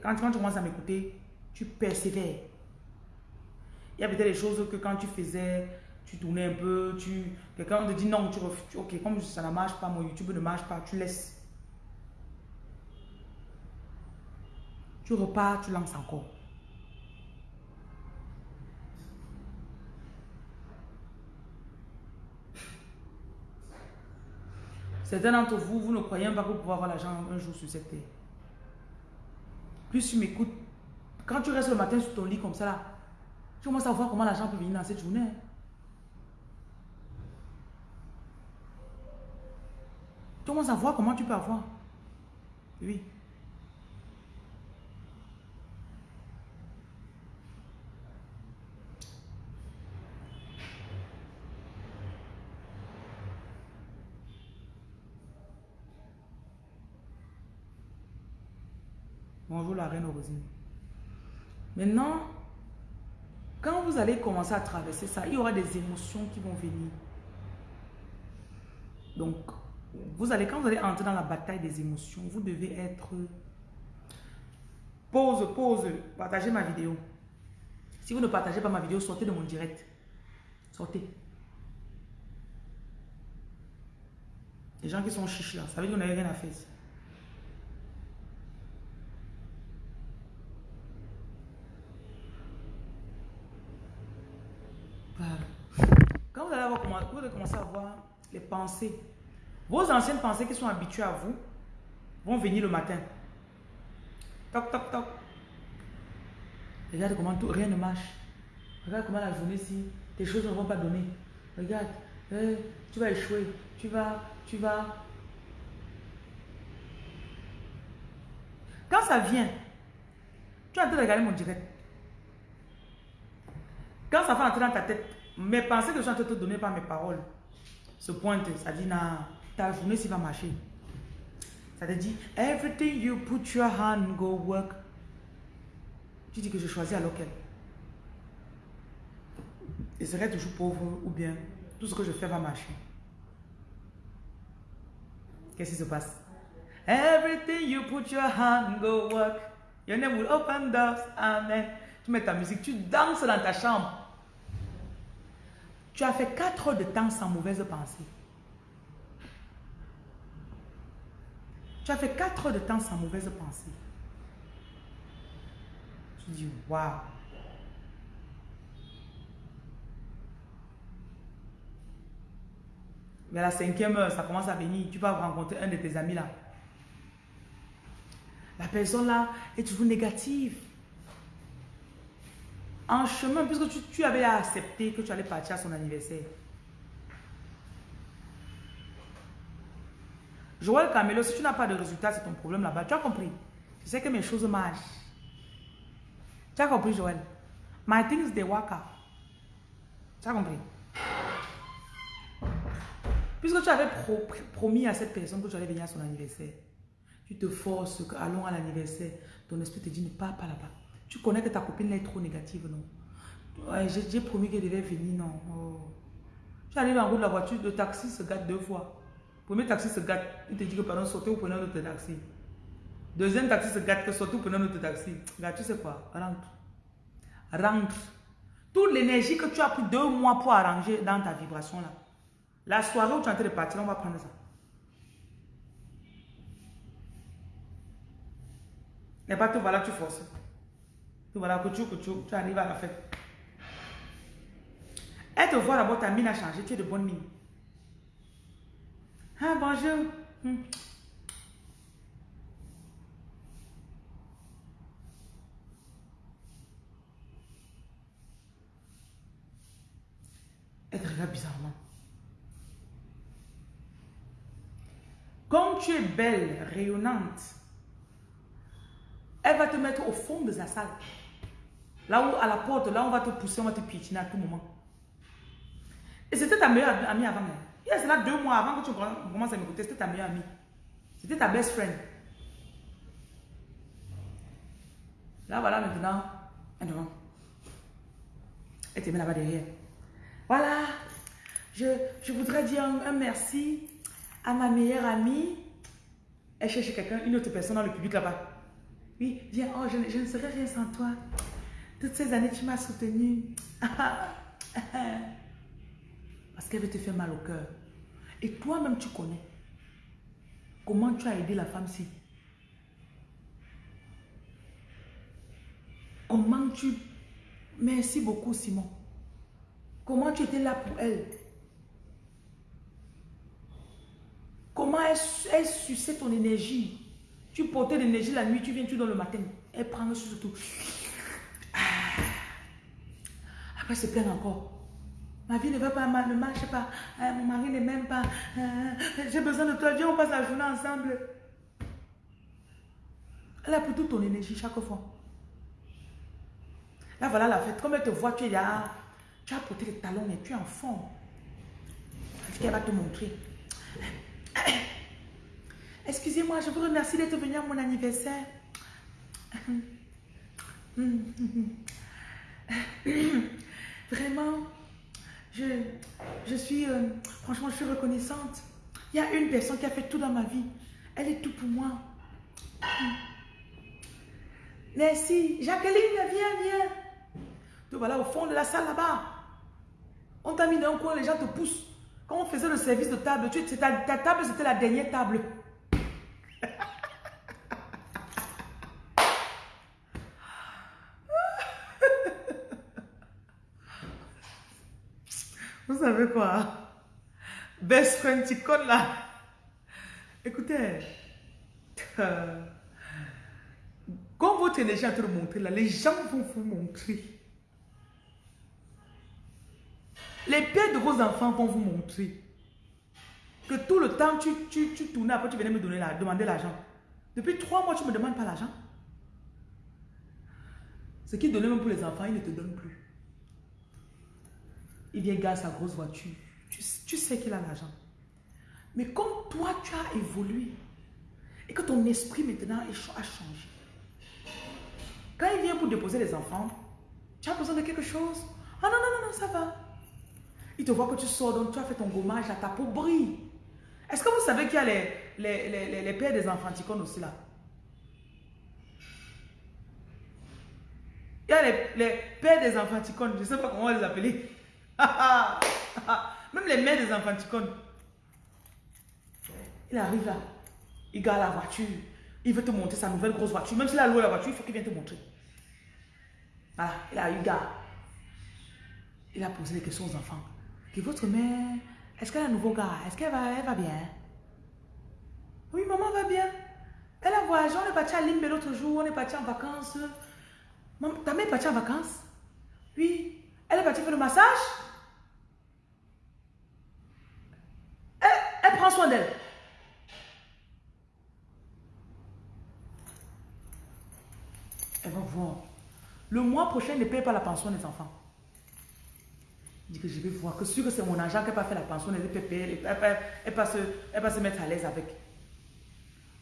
Quand, quand tu commences à m'écouter, tu persévères. Il y a peut-être des choses que quand tu faisais, tu tournais un peu, tu quelqu'un te dit non, tu refuses, ok, comme ça ne marche pas, mon YouTube ne marche pas, tu laisses. Tu repars, tu lances encore. Certains d'entre vous, vous ne croyez pas que vous pouvez avoir l'argent un jour sur cette terre. Plus tu m'écoutes, quand tu restes le matin sur ton lit comme ça là, tu commences à voir comment l'argent peut venir dans cette journée. Hein. Tu commences à voir comment tu peux avoir. Oui. Bonjour la reine Rosine. Maintenant, quand vous allez commencer à traverser ça, il y aura des émotions qui vont venir. Donc, vous allez, quand vous allez entrer dans la bataille des émotions, vous devez être... Pause, pause, partagez ma vidéo. Si vous ne partagez pas ma vidéo, sortez de mon direct. Sortez. Les gens qui sont chiches là, ça veut dire qu'on n'avait rien à faire. Quand vous allez, avoir, vous allez commencer à voir les pensées vos anciennes pensées qui sont habituées à vous vont venir le matin. Toc, toc, toc. Regarde comment tout, rien ne marche. Regarde comment la journée ci, tes choses ne vont pas donner. Regarde, eh, tu vas échouer. Tu vas, tu vas. Quand ça vient, Tu es en train de regarder mon direct. Quand ça fait entrer dans ta tête, mes pensées que je suis en train de te donner par mes paroles se pointent. Ça dit, non, ta journée, ça va marcher. Ça te dit, everything you put your hand, go work. Tu dis que je choisis alors quel. Je serai toujours pauvre ou bien tout ce que je fais va marcher. Qu'est-ce qui se passe? Everything you put your hand, go work. Your name will open doors. Amen. Tu mets ta musique, tu danses dans ta chambre. Tu as fait 4 heures de temps sans mauvaise pensée. Tu as fait 4 heures de temps sans mauvaise pensée. Tu dis, waouh. Mais à la cinquième heure, ça commence à venir. Tu vas rencontrer un de tes amis là. La personne là est toujours négative. En chemin, puisque tu, tu avais accepté que tu allais partir à son anniversaire. Joël Camelo, si tu n'as pas de résultat, c'est ton problème là-bas. Tu as compris? Je sais que mes choses marchent. Tu as compris, Joël? My things, they work. Tu as compris? Puisque tu avais promis à cette personne que tu allais venir à son anniversaire, tu te forces, allons à l'anniversaire, ton esprit te dit ne pars pas là-bas. Tu connais que ta copine est trop négative, non? J'ai promis qu'elle devait venir, non oh. Tu arrives en route de la voiture, le taxi se gâte deux fois. Premier taxi se gâte, il te dit que pardon, sortez ou prenez un autre taxi. Deuxième taxi se gâte, que sortez ou prenez un autre taxi. Là, tu sais quoi? Rentre. Rentre. Toute l'énergie que tu as pris deux mois pour arranger dans ta vibration là. La soirée où tu es en train de partir, on va prendre ça. Et pas tout, voilà, tu forces. Tout voilà, que tu, que tu, tu arrives à la fête. Elle te voit d'abord, ta mine a changé, tu es de bonne mine. Ah, bonjour. Elle te regarde bizarrement. Comme tu es belle, rayonnante, elle va te mettre au fond de sa salle. Là où, à la porte, là on va te pousser, on va te piétiner à tout moment. Et c'était ta meilleure amie avant. Il y a cela deux mois avant que tu commences à m'écouter, c'était ta meilleure amie. C'était ta best friend. Là, voilà maintenant. Elle te met là-bas derrière. Voilà, je, je voudrais dire un merci à ma meilleure amie, elle cherche quelqu'un, une autre personne dans le public là-bas. Oui, viens, oh, je, je, ne serais rien sans toi. Toutes ces années, tu m'as soutenu. [laughs] Parce qu'elle veut te faire mal au cœur. Et toi-même, tu connais comment tu as aidé la femme-ci. Comment tu... Merci beaucoup, Simon. Comment tu étais là pour elle? Comment elle, elle suçait ton énergie? Tu portais l'énergie la nuit, tu viens, tu dans le matin. Elle prend surtout. Ah. Après, c'est plein encore. Ma vie ne va pas, ne marche pas. Ah, mon mari ne m'aime pas. Ah, j'ai besoin de toi. Viens, on passe la journée ensemble. Elle a pris toute ton énergie chaque fois. Là, voilà la fête. Comme elle te voit, tu es là. Tu as porté les talons, mais tu es en forme. Ce qu'elle va te montrer. [coughs] Excusez-moi, je vous remercie d'être venu à mon anniversaire. [coughs] [coughs] Vraiment, je, suis, euh, franchement, je suis reconnaissante. Il y a une personne qui a fait tout dans ma vie. Elle est tout pour moi. Merci. Jacqueline, viens, viens. Tu voilà au fond de la salle là-bas. On t'a mis dans un coin, les gens te poussent. Quand on faisait le service de table, tu, ta table, c'était la dernière table. Vous savez quoi? Best friend Ticon là. Écoutez, euh, quand votre énergie est en train là, les gens vont vous montrer. Les pères de vos enfants vont vous montrer que tout le temps, tu, tu, tu tournais, après tu venais me donner la, demander l'argent. Depuis trois mois, tu ne me demandes pas l'argent. Ce qu'il donnait même pour les enfants, il ne te donne plus. Il vient gagner sa grosse voiture. Tu, sais qu'il a l'argent. Mais comme toi, tu as évolué et que ton esprit maintenant a changé. Quand il vient pour déposer les enfants, tu as besoin de quelque chose? Ah non, non, non, non, ça va. Il te voit que tu sors, donc tu as fait ton gommage, là, ta peau brille. Est-ce que vous savez qu'il y a les, les, les, pères des enfanticones aussi là? Il y a les, pères des enfanticones, je ne sais pas comment les appeler. [laughs] Même les mères des enfanticones. Il arrive là, il garde la voiture, il veut te montrer sa nouvelle grosse voiture. Même s'il a loué la voiture, il faut qu'il vienne te montrer. Voilà, il a eu garde. Il a posé des questions aux enfants. Que votre mère, est-ce qu'elle a un nouveau gars Est-ce qu'elle va, elle va bien? Oui, maman va bien. Elle a voyagé, on est parti à Limbe l'autre jour, on est parti en vacances. ta mère est partie en vacances? Oui. Elle est partie faire le massage? Elle prend soin d'elle. Elle va voir. Le mois prochain, ne paye pas la pension des enfants. Dit que je vais voir que sûr que c'est mon argent qui n'a pas fait la pension, elle payer, elle ne pas, se mettre à l'aise avec.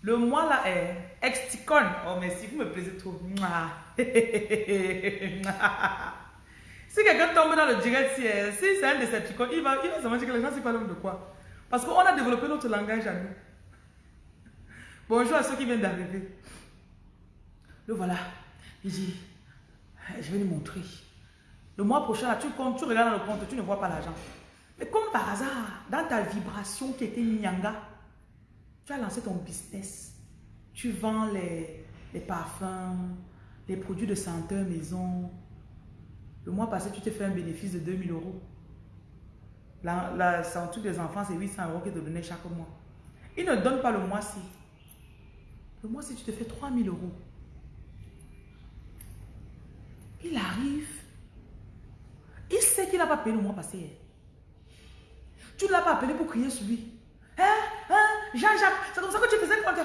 Le mois là est exticone. Oh, mais si vous me plaisez trop. [laughs] si quelqu'un tombe dans le direct, si, c'est un Decepticon, il va, il va se dire que les gens ne pas de quoi. Parce qu'on a développé notre langage à nous. Bonjour à ceux qui viennent d'arriver. Le voilà. Il dit, je vais lui montrer. Le mois prochain, tu, comptes, tu regardes dans le compte, tu ne vois pas l'argent. Mais comme par hasard, dans ta vibration qui était nyanga, tu as lancé ton business. Tu vends les, parfums, les produits de senteur maison. Le mois passé, tu t'es fait un bénéfice de 2000 euros. La, la des enfants, c'est 800 euros qu'ils te donnaient chaque mois. Ils ne donnent pas le mois-ci. Le mois-ci, tu te fais 3000 euros. Il arrive. Il sait qu'il n'a pas payé le mois passé. Tu ne l'as pas appelé pour crier sur lui. Hein? Hein? Jean-Jacques, c'est comme ça que tu faisais quand hein?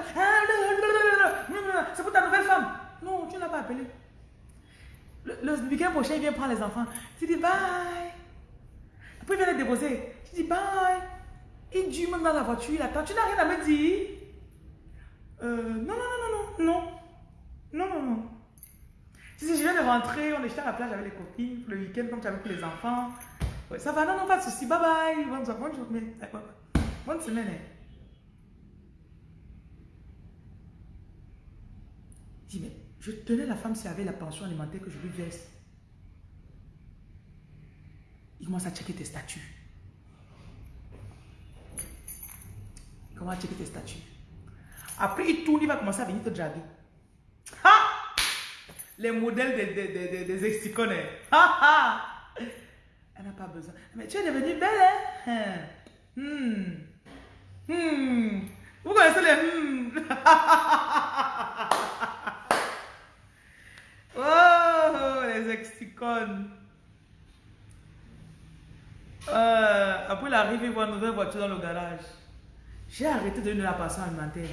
C'est pour ta nouvelle femme. Non, tu ne l'as pas appelé. Le, week-end prochain, il vient prendre les enfants. Tu dis bye. Après, il vient les déposer. Tu dis bye. Il dure même dans la voiture, il attend. Tu n'as rien à me dire. Euh, non, non, non, non, non. Non, non, non. Si, je viens de rentrer, on est à la plage avec les copines, le week-end, comme tu avais pris les enfants. ça va, non, non, pas de souci. Bye bye. Bonne, bonne journée. Bonne semaine. Hein. Je dis, mais je tenais la femme s'il avait la pension alimentaire que je lui verse. Il commence à checker tes statuts. Comment checker tes statuts Après, il tourne, il va commencer à venir te draguer les modèles des, des, des, des exicones. Elle n'a pas besoin. Mais tu es devenue belle, hein? Hmm. Hmm. Vous connaissez les hmm? [laughs] oh, les exicones. Euh, après, il voit une nouvelle voiture dans le garage. J'ai arrêté de donner la passion alimentaire.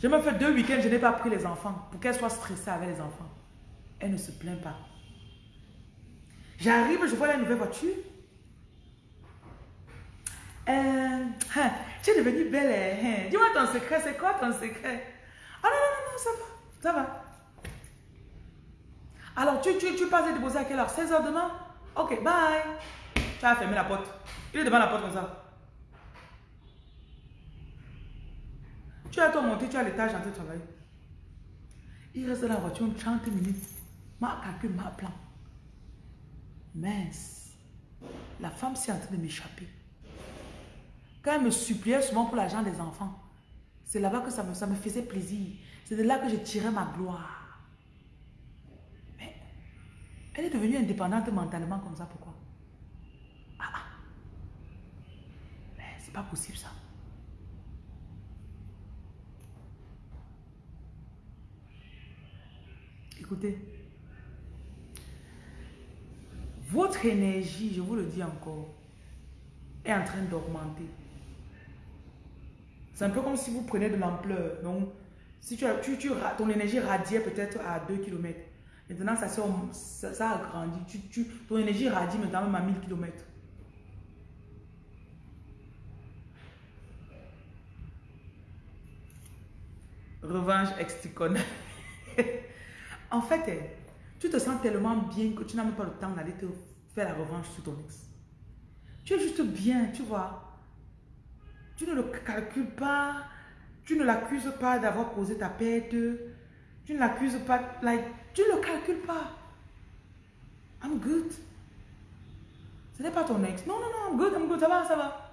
Je me fais deux week-ends, je n'ai pas pris les enfants pour qu'elle soit stressée avec les enfants. Elle ne se plaint pas. J'arrive, je vois la nouvelle voiture. Euh, hein, tu es devenue belle. Hein, hein. Dis-moi ton secret, c'est quoi ton secret? Ah non, non, non, ça va. Ça va. Alors, tu, tu, tu passes déposer à quelle heure? 16h demain? Ok, bye. Tu as fermé la porte. Il est devant la porte comme ça. Tu as toi monté, tu as l'étage en train de travailler. Il reste dans la voiture 30 minutes. Ma calcul, ma plan. Mince. La femme s'est en train de m'échapper. Quand elle me suppliait souvent pour l'argent des enfants, c'est là-bas que ça me, ça me faisait plaisir. C'est de là que je tirais ma gloire. Mais elle est devenue indépendante mentalement comme ça. Pourquoi? Ah, ah. Mais c'est pas possible ça. Écoutez, votre énergie, je vous le dis encore, est en train d'augmenter. C'est un peu comme si vous prenez de l'ampleur. Donc, Si tu, as, tu, tu ton énergie radiait peut-être à 2 km. Maintenant, ça, ça, ça a grandi. Tu, tu, ton énergie radie maintenant même à 1000 km. Revanche exticone. [laughs] en fait, eh, tu te sens tellement bien que tu n'as même pas le temps d'aller te faire la revanche sur ton ex. Tu es juste bien, tu vois. Tu ne le calcules pas. Tu ne l'accuses pas d'avoir causé ta perte. Tu ne l'accuses pas. Like, tu le calcules pas. I'm good. Ce n'est pas ton ex. Non, non, non, I'm good, I'm good. Ça va, ça va.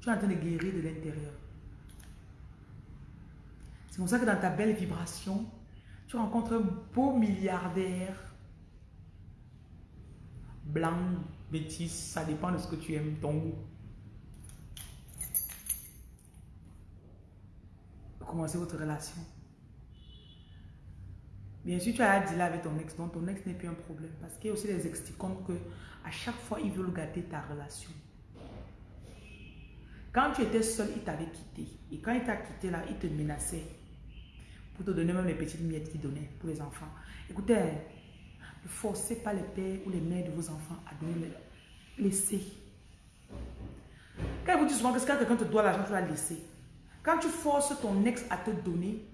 Tu es en train de guérir de l'intérieur. C'est pour ça que dans ta belle vibration, tu rencontres un beau milliardaire. Blanc, métis, ça dépend de ce que tu aimes, ton goût. Commencez votre relation. Bien sûr, tu as dit là avec ton ex, donc ton ex n'est plus un problème. Parce qu'il y a aussi des ex qui comptent que à chaque fois, ils veulent gâter ta relation. Quand tu étais seul, il t'avait quitté. Et quand il t'a quitté là, il te menaçait. Pour te donner même les petites miettes qu'il donnait pour les enfants. Écoutez, ne forcez pas les pères ou les mères de vos enfants à donner. Laissez. Quand vous dites souvent que quand quelqu'un te doit l'argent, tu vas laisser. Quand tu forces ton ex à te donner,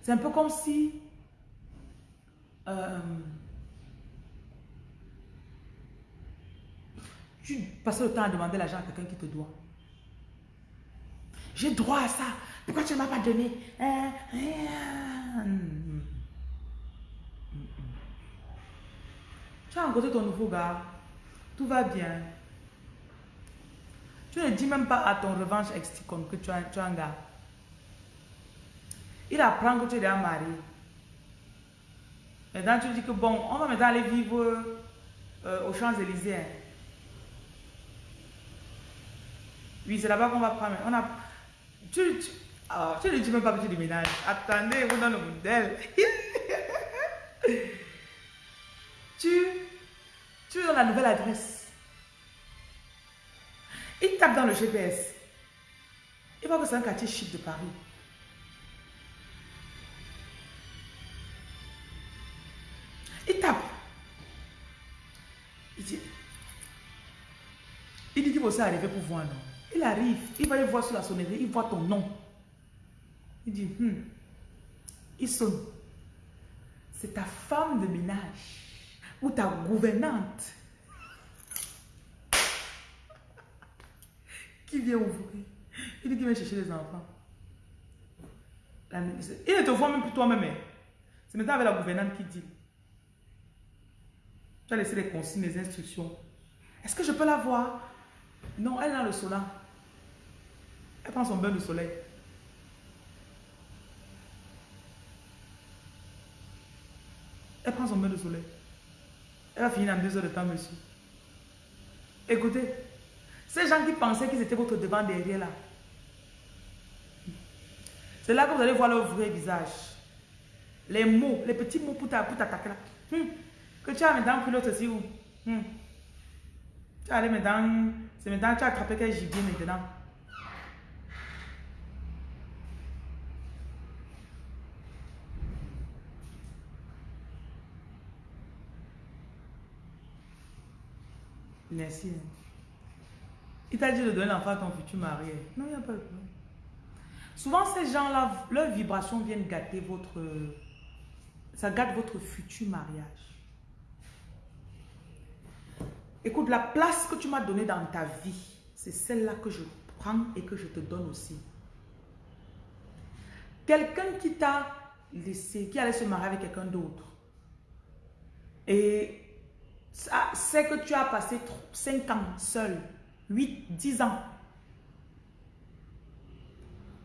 c'est un peu comme si euh, Tu passes le temps à demander l'argent à quelqu'un qui te doit. J'ai droit à ça. Pourquoi tu ne m'as pas donné? Hein? Hein? Tu as rencontré ton nouveau gars. Tout va bien. Tu ne dis même pas à ton revanche ex que tu as, tu as un gars. Il apprend que tu es déjà marié. Maintenant, tu dis que bon, on va maintenant aller vivre euh, aux Champs-Élysées. Hein. Oui, c'est là-bas qu'on va prendre. On a... Tu, tu, ah, tu ne dis même pas que tu déménages. Attendez, vous dans le modèle. [laughs] tu, tu es dans la nouvelle adresse. Il tape dans le GPS. Il voit que c'est un quartier chic de Paris. Il tape. Il dit, il dit qu'il va aussi arriver pour voir, non? Il arrive, il va y voir sur la sonnerie, il voit ton nom. Il dit, hmm. il sonne. C'est ta femme de ménage ou ta gouvernante qui vient ouvrir? Il dit qu'il vient chercher les enfants. il ne te voit même plus toi-même. Hein. C'est maintenant avec la gouvernante qui dit. Tu as laissé les consignes, les instructions. Est-ce que je peux la voir? Non, elle est dans le solar. Elle prend son bain de soleil. Elle prend son bain de soleil. Elle va finir en deux heures de temps, monsieur. Écoutez, ces gens qui pensaient qu'ils étaient votre devant derrière là, c'est là que vous allez voir leur vrai visage. Les mots, les petits mots pour t'attaquer là. Hum. Que tu as maintenant pris l'autre aussi où hum. Tu as allé maintenant, c'est maintenant tu as attrapé quel gibier maintenant. Merci. Il t'a dit de donner l'enfant à ton futur mari? Non, il n'y a pas de problème. Souvent, ces gens-là, leurs vibrations viennent gâter votre... Ça gâte votre futur mariage. Écoute, la place que tu m'as donnée dans ta vie, c'est celle-là que je prends et que je te donne aussi. Quelqu'un qui t'a laissé, qui allait se marier avec quelqu'un d'autre, et c'est que tu as passé 5 ans seul, 8, 10 ans.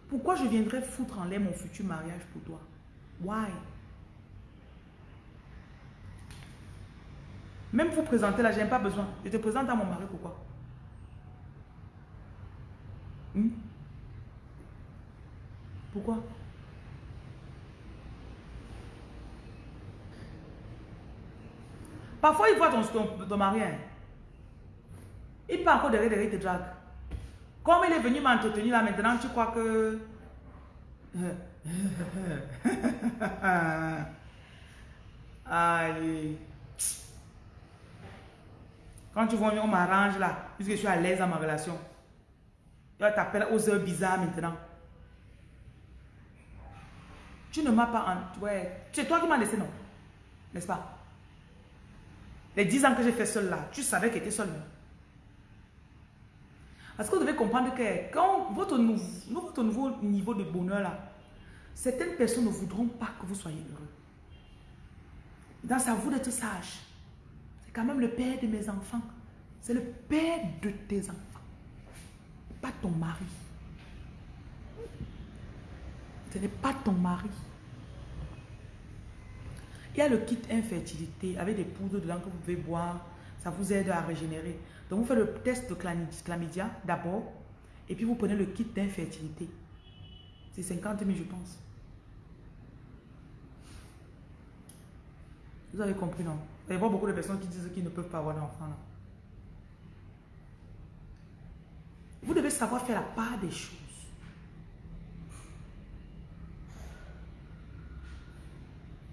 Pourquoi je viendrais foutre en l'air mon futur mariage pour toi? Why? Même vous présenter là, j'ai pas besoin. Je te présente à mon mari, pourquoi? Hmm? Pourquoi? Parfois, il voit ton, ton, mari. Il pas encore derrière, derrière, il te drague. Comme il est venu m'entretenir là, maintenant, tu crois que... [laughs] Allez. Quand tu vois, on m'arrange là, puisque je suis à l'aise dans ma relation. Tu t'appeler aux heures bizarres maintenant. Tu ne m'as pas... En... Ouais. C'est toi qui m'as laissé, non? N'est-ce pas? Les 10 ans que j'ai fait seul là, tu savais que tu étais seul. Parce que vous devez comprendre que quand votre nouveau, niveau de bonheur là, certaines personnes ne voudront pas que vous soyez heureux. Dans sa vous d'être sage. C'est quand même le père de mes enfants. C'est le père de tes enfants. Pas ton mari. Ce n'est pas ton mari. Il y a le kit infertilité avec des poudres dedans que vous pouvez boire. Ça vous aide à régénérer. Donc, vous faites le test de chlamydia d'abord. Et puis, vous prenez le kit d'infertilité. C'est 50 000, je pense. Vous avez compris, non? Il y a beaucoup de personnes qui disent qu'ils ne peuvent pas avoir d'enfants. Vous devez savoir faire la part des choses.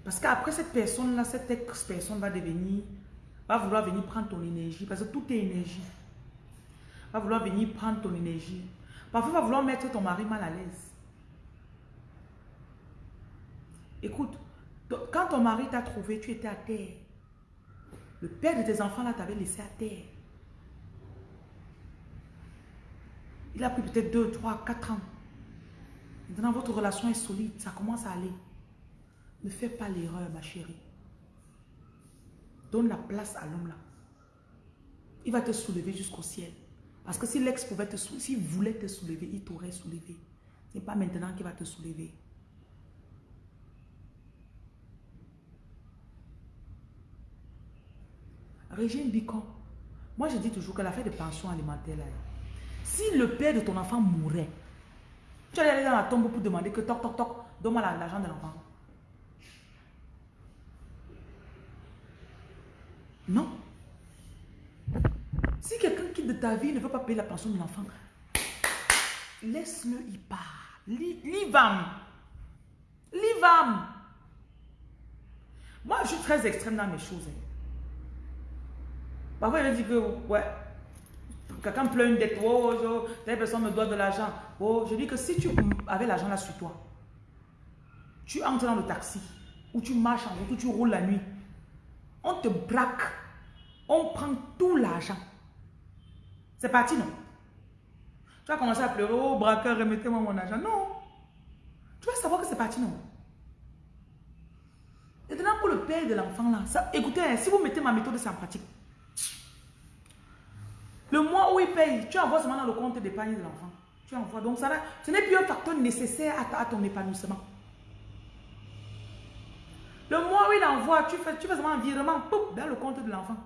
Parce qu'après cette personne-là, cette ex-personne va devenir, va vouloir venir prendre ton énergie. Parce que tout est énergie. Va vouloir venir prendre ton énergie. Parfois, va vouloir mettre ton mari mal à l'aise. Écoute, quand ton mari t'a trouvé, tu étais à terre. Le père de tes enfants là t'avait laissé à terre. Il a pris peut-être 2, 3, 4 ans. Maintenant, votre relation est solide. Ça commence à aller. Ne fais pas l'erreur, ma chérie. Donne la place à l'homme là. Il va te soulever jusqu'au ciel. Parce que si l'ex pouvait te soulever, s'il voulait te soulever, il t'aurait soulevé. Ce n'est pas maintenant qu'il va te soulever. Régine Bicon, moi je dis toujours que l'affaire de pension alimentaire là, si le père de ton enfant mourait, tu allais aller dans la tombe pour demander que toc toc toc, donne-moi l'argent de l'enfant. Non. Si quelqu'un quitte de ta vie ne veut pas payer la pension de l'enfant, laisse-le y part. Livam. Livam. Moi, je suis très extrême dans mes choses. Hein. Parfois, il me dit que, ouais, quelqu'un pleure une dette, oh, oh, telle personne me doit de l'argent. Oh, je dis que si tu avais l'argent là sur toi, tu entres dans le taxi, ou tu marches en route, ou tu roules la nuit, on te braque, on prend tout l'argent. C'est parti, non? Tu vas commencer à pleurer, oh braqueur, remettez-moi mon argent. Non. Tu vas savoir que c'est parti, non? Maintenant, pour le père de l'enfant là, écoutez, hein, si vous mettez ma méthode, c'est en pratique. Le mois où il paye, tu envoies seulement dans le compte d'épargne de l'enfant. Tu envoies. Donc, ça, ce n'est plus un facteur nécessaire à, ton épanouissement. Le mois où il envoie, tu fais, tu fais seulement un virement dans le compte de l'enfant.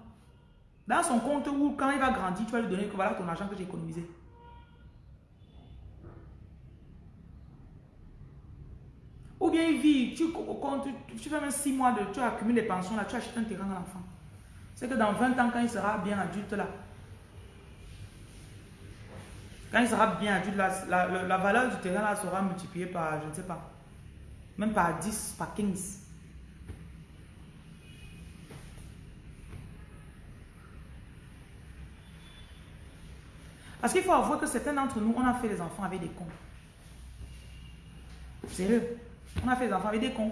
Dans son compte où, quand il va grandir, tu vas lui donner que voilà ton argent que j'ai économisé. Ou bien il vit, tu, tu, fais même 6 mois de, tu accumules les pensions là, tu achètes un terrain à l'enfant. C'est que dans 20 ans, quand il sera bien adulte là, quand il sera bien adulte, la, valeur du terrain là sera multipliée par, je ne sais pas, même par 10, par 15. Parce qu'il faut avouer que certains d'entre nous, on a fait les enfants avec des cons. Sérieux. On a fait les enfants avec des cons.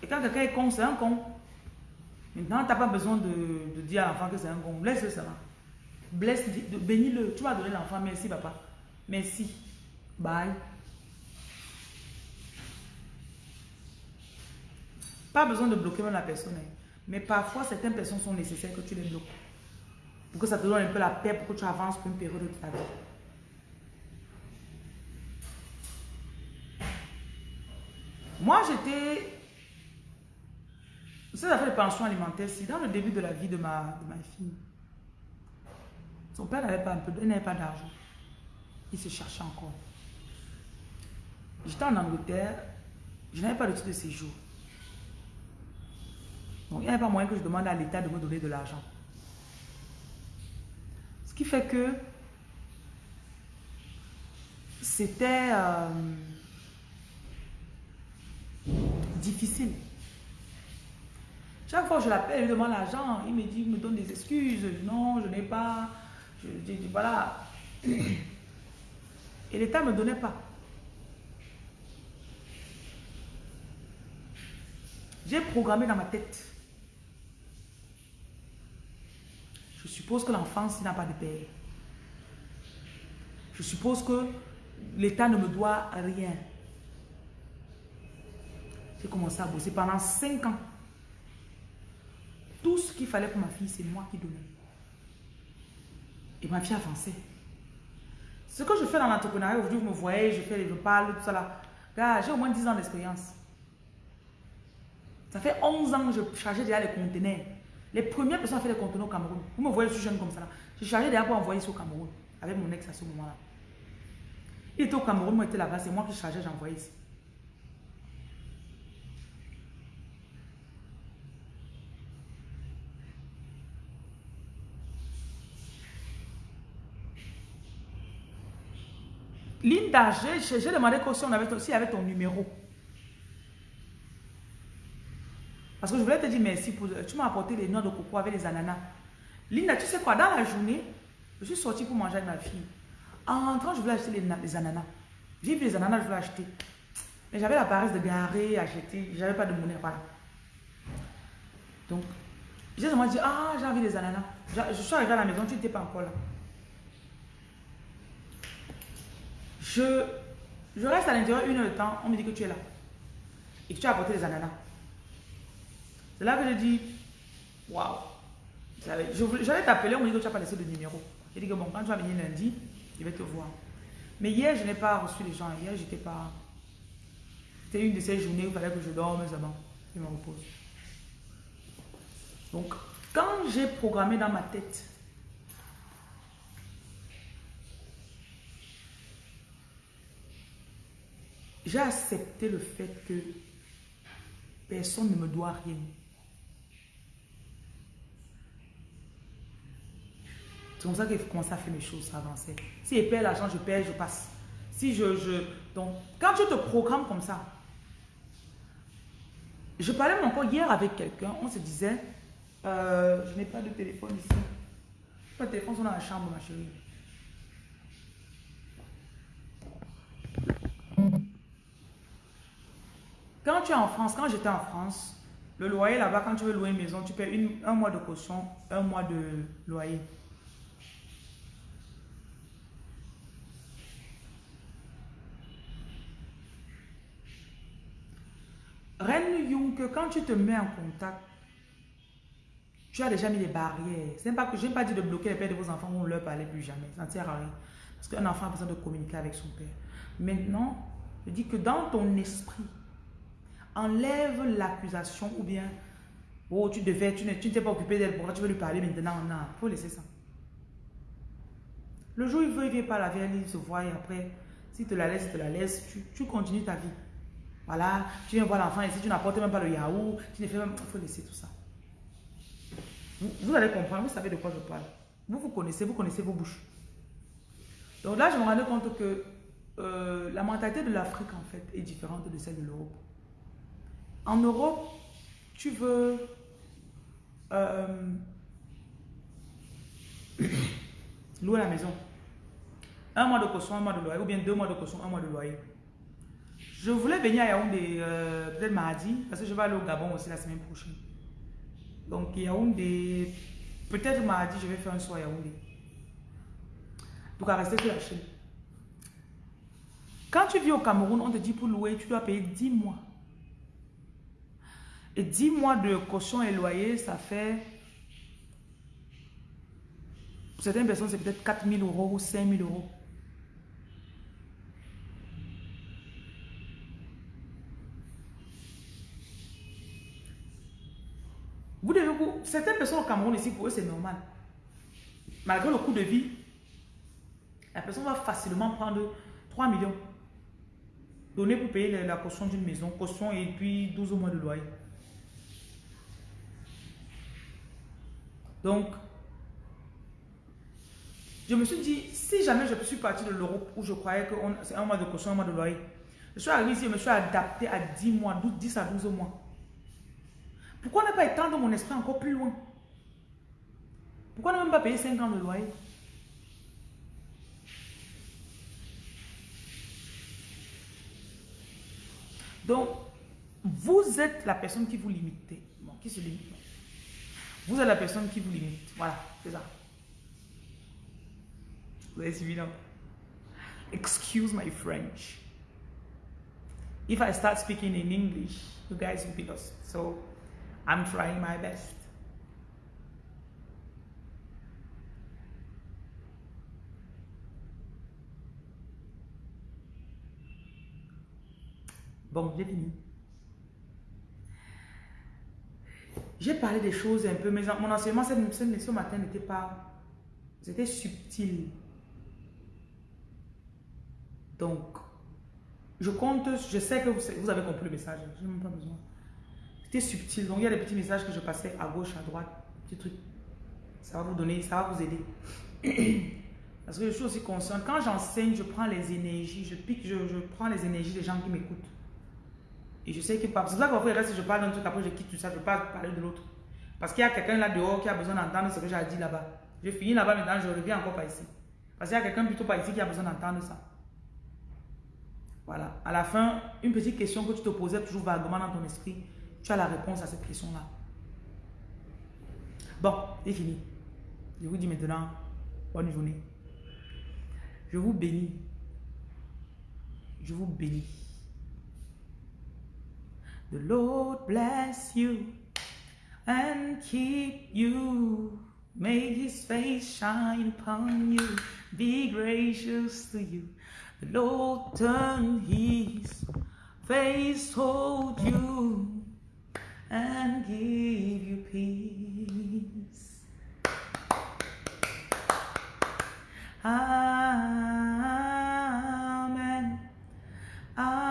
Et quand quelqu'un est con, c'est un con. Maintenant, tu n'as pas besoin de, dire à l'enfant que c'est un con. Laisse-le ça. Blesse, bénis-le. Tu vas donner l'enfant. Merci, papa. Merci. Bye. Pas besoin de bloquer la personne. Hein. Mais parfois, certaines personnes sont nécessaires que tu les bloques. Pour que ça te donne un peu la paix pour que tu avances pour une période de ta vie. Moi, j'étais... Cette affaire de pension alimentaire, c'est dans le début de la vie de ma, de ma fille. Son père n'avait pas, pas d'argent. Il se cherchait encore. J'étais en Angleterre, je n'avais pas de titre de séjour. Donc il n'y avait pas moyen que je demande à l'État de me donner de l'argent. Ce qui fait que c'était euh, difficile. Chaque fois que je l'appelle, je demande l'argent, il me dit, il me donne des excuses. Non, je n'ai pas. Je dis, voilà. Et l'État ne me donnait pas. J'ai programmé dans ma tête. Je suppose que l'enfant, s'il n'a pas de père. Je suppose que l'État ne me doit rien. J'ai commencé à bosser pendant 5 ans. Tout ce qu'il fallait pour ma fille, c'est moi qui donnais. Et ma fille avançait. Ce que je fais dans l'entrepreneuriat, aujourd'hui, vous me voyez, je fais, je parle, tout ça là. j'ai au moins 10 ans d'expérience. Ça fait 11 ans que je chargeais déjà les conteneurs. Les premières personnes à faire les conteneurs au Cameroun. Vous me voyez, je suis jeune comme ça. Je chargeais déjà pour envoyer ça au Cameroun. Avec mon ex à ce moment-là. Il était au Cameroun, moi j'étais là-bas, c'est moi qui chargeais, j'envoyais ici. Linda, j'ai demandé si on avait aussi avec ton numéro. Parce que je voulais te dire merci pour... Tu m'as apporté les noix de coco avec les ananas. Linda, tu sais quoi, dans la journée, je suis sortie pour manger avec ma fille. En rentrant, je voulais acheter les, ananas. J'ai vu les ananas, je voulais acheter. Mais j'avais la paresse de garer, acheter. J'avais pas de monnaie, voilà. Donc, j'ai dit, ah, j'ai envie des ananas. Je suis arrivée à la maison, tu n'étais pas encore là. Je, je reste à l'intérieur une heure de temps, on me dit que tu es là. Et que tu as apporté les ananas. C'est là que je dis, waouh. J'allais t'appeler, on me dit que tu n'as pas laissé de numéro. J'ai dit que bon, quand tu vas venir lundi, je vais te voir. Mais hier, je n'ai pas reçu les gens. Hier, j'étais pas. C'était une de ces journées où il fallait que je dorme seulement. Je me repose. Donc, quand j'ai programmé dans ma tête j'ai accepté le fait que personne ne me doit rien. C'est comme ça qu'il faut commencer à faire mes choses, avancer. Si je perds l'argent, je perds, je passe. Si je, je... Donc, quand tu te programmes comme ça, je parlais encore hier avec quelqu'un, on se disait, euh, je n'ai pas de téléphone ici. Pas de téléphone, sont dans la chambre, ma chérie. Quand tu es en France, quand j'étais en France, le loyer là-bas, quand tu veux louer une maison, tu payes un mois de caution, un mois de loyer. Reine Young, quand tu te mets en contact, tu as déjà mis des barrières. C'est pas que pas dit de bloquer les pères de vos enfants ou ne leur parler plus jamais. Ça ne sert à rien. Parce qu'un enfant a besoin de communiquer avec son père. Maintenant, je dis que dans ton esprit, enlève l'accusation ou bien, oh, tu devais, tu ne t'es pas occupé d'elle, pourquoi tu veux lui parler maintenant? Non, il faut laisser ça. Le jour où il veut, il vient pas la vie, il se voit et après, si te la laisse, il te la laisse, tu continues ta vie. Voilà, tu viens voir l'enfant ici, tu n'apportes même pas le yaourt, tu ne fais même, il faut laisser tout ça. Vous, allez comprendre, vous savez de quoi je parle. Vous, vous connaissez, vous connaissez vos bouches. Donc là, je me rendais compte que euh, la mentalité de l'Afrique, en fait, est différente de celle de l'Europe. En Europe, tu veux euh, [coughs] louer la maison. Un mois de caution, un mois de loyer, ou bien deux mois de caution, un mois de loyer. Je voulais venir à Yaoundé euh, peut-être mardi, parce que je vais aller au Gabon aussi la semaine prochaine. Donc Yaoundé, peut-être mardi, je vais faire un soir à Yaoundé. Donc à rester sur la chaîne. Quand tu vis au Cameroun, on te dit pour louer, tu dois payer 10 mois. Et 10 mois de caution et loyer, ça fait... Pour certaines personnes, c'est peut-être 4 000 euros ou 5 000 euros. Devez vous... Certaines personnes au Cameroun ici, pour eux, c'est normal. Malgré le coût de vie, la personne va facilement prendre 3 millions. Donner pour payer la caution d'une maison, caution et puis 12 mois de loyer. Donc, Je me suis dit, si jamais je suis parti de l'Europe où je croyais que c'est un mois de caution, un mois de loyer, je suis arrivé ici, je me suis adapté à 10 mois, 10 à 12 mois. Pourquoi ne pas étendre mon esprit encore plus loin? Pourquoi ne même pas payer 5 ans de loyer? Donc, vous êtes la personne qui vous limite. Bon, qui se limite Vous êtes la personne qui vous limite. Voilà, c'est ça. Vous avez suivi, non? Excuse my French. If I start speaking in English, you guys will be lost. So, I'm trying my best. Bon, j'ai fini. J'ai parlé des choses un peu, mais mon enseignement ce matin n'était pas... C'était subtil. Donc, je compte, je sais que vous, avez compris le message. Je n'ai même pas besoin. Subtil. Donc, il y a des petits messages que je passais à gauche, à droite. Petits trucs. Ça va vous donner, ça va vous aider. [clears throat] Parce que je suis aussi consciente. Quand j'enseigne, je prends les énergies. Je pique, je, prends les énergies des gens qui m'écoutent. Et je sais que c'est pour ça que parfois, reste, je parle d'un truc, après je quitte tout ça, je parle parler de l'autre. Parce qu'il y a quelqu'un là dehors qui a besoin d'entendre ce que j'ai dit là-bas. Je finis là-bas maintenant, je reviens encore pas ici. Parce qu'il y a quelqu'un plutôt pas ici qui a besoin d'entendre ça. Voilà. À la fin, une petite question que tu te posais toujours vaguement dans ton esprit, tu as la réponse à cette question-là. Bon, c'est fini. Je vous dis maintenant, bonne journée. Je vous bénis. Je vous bénis. The Lord bless you and keep you. May his face shine upon you, be gracious to you. The Lord turn his face toward you and give you peace. Amen. Amen.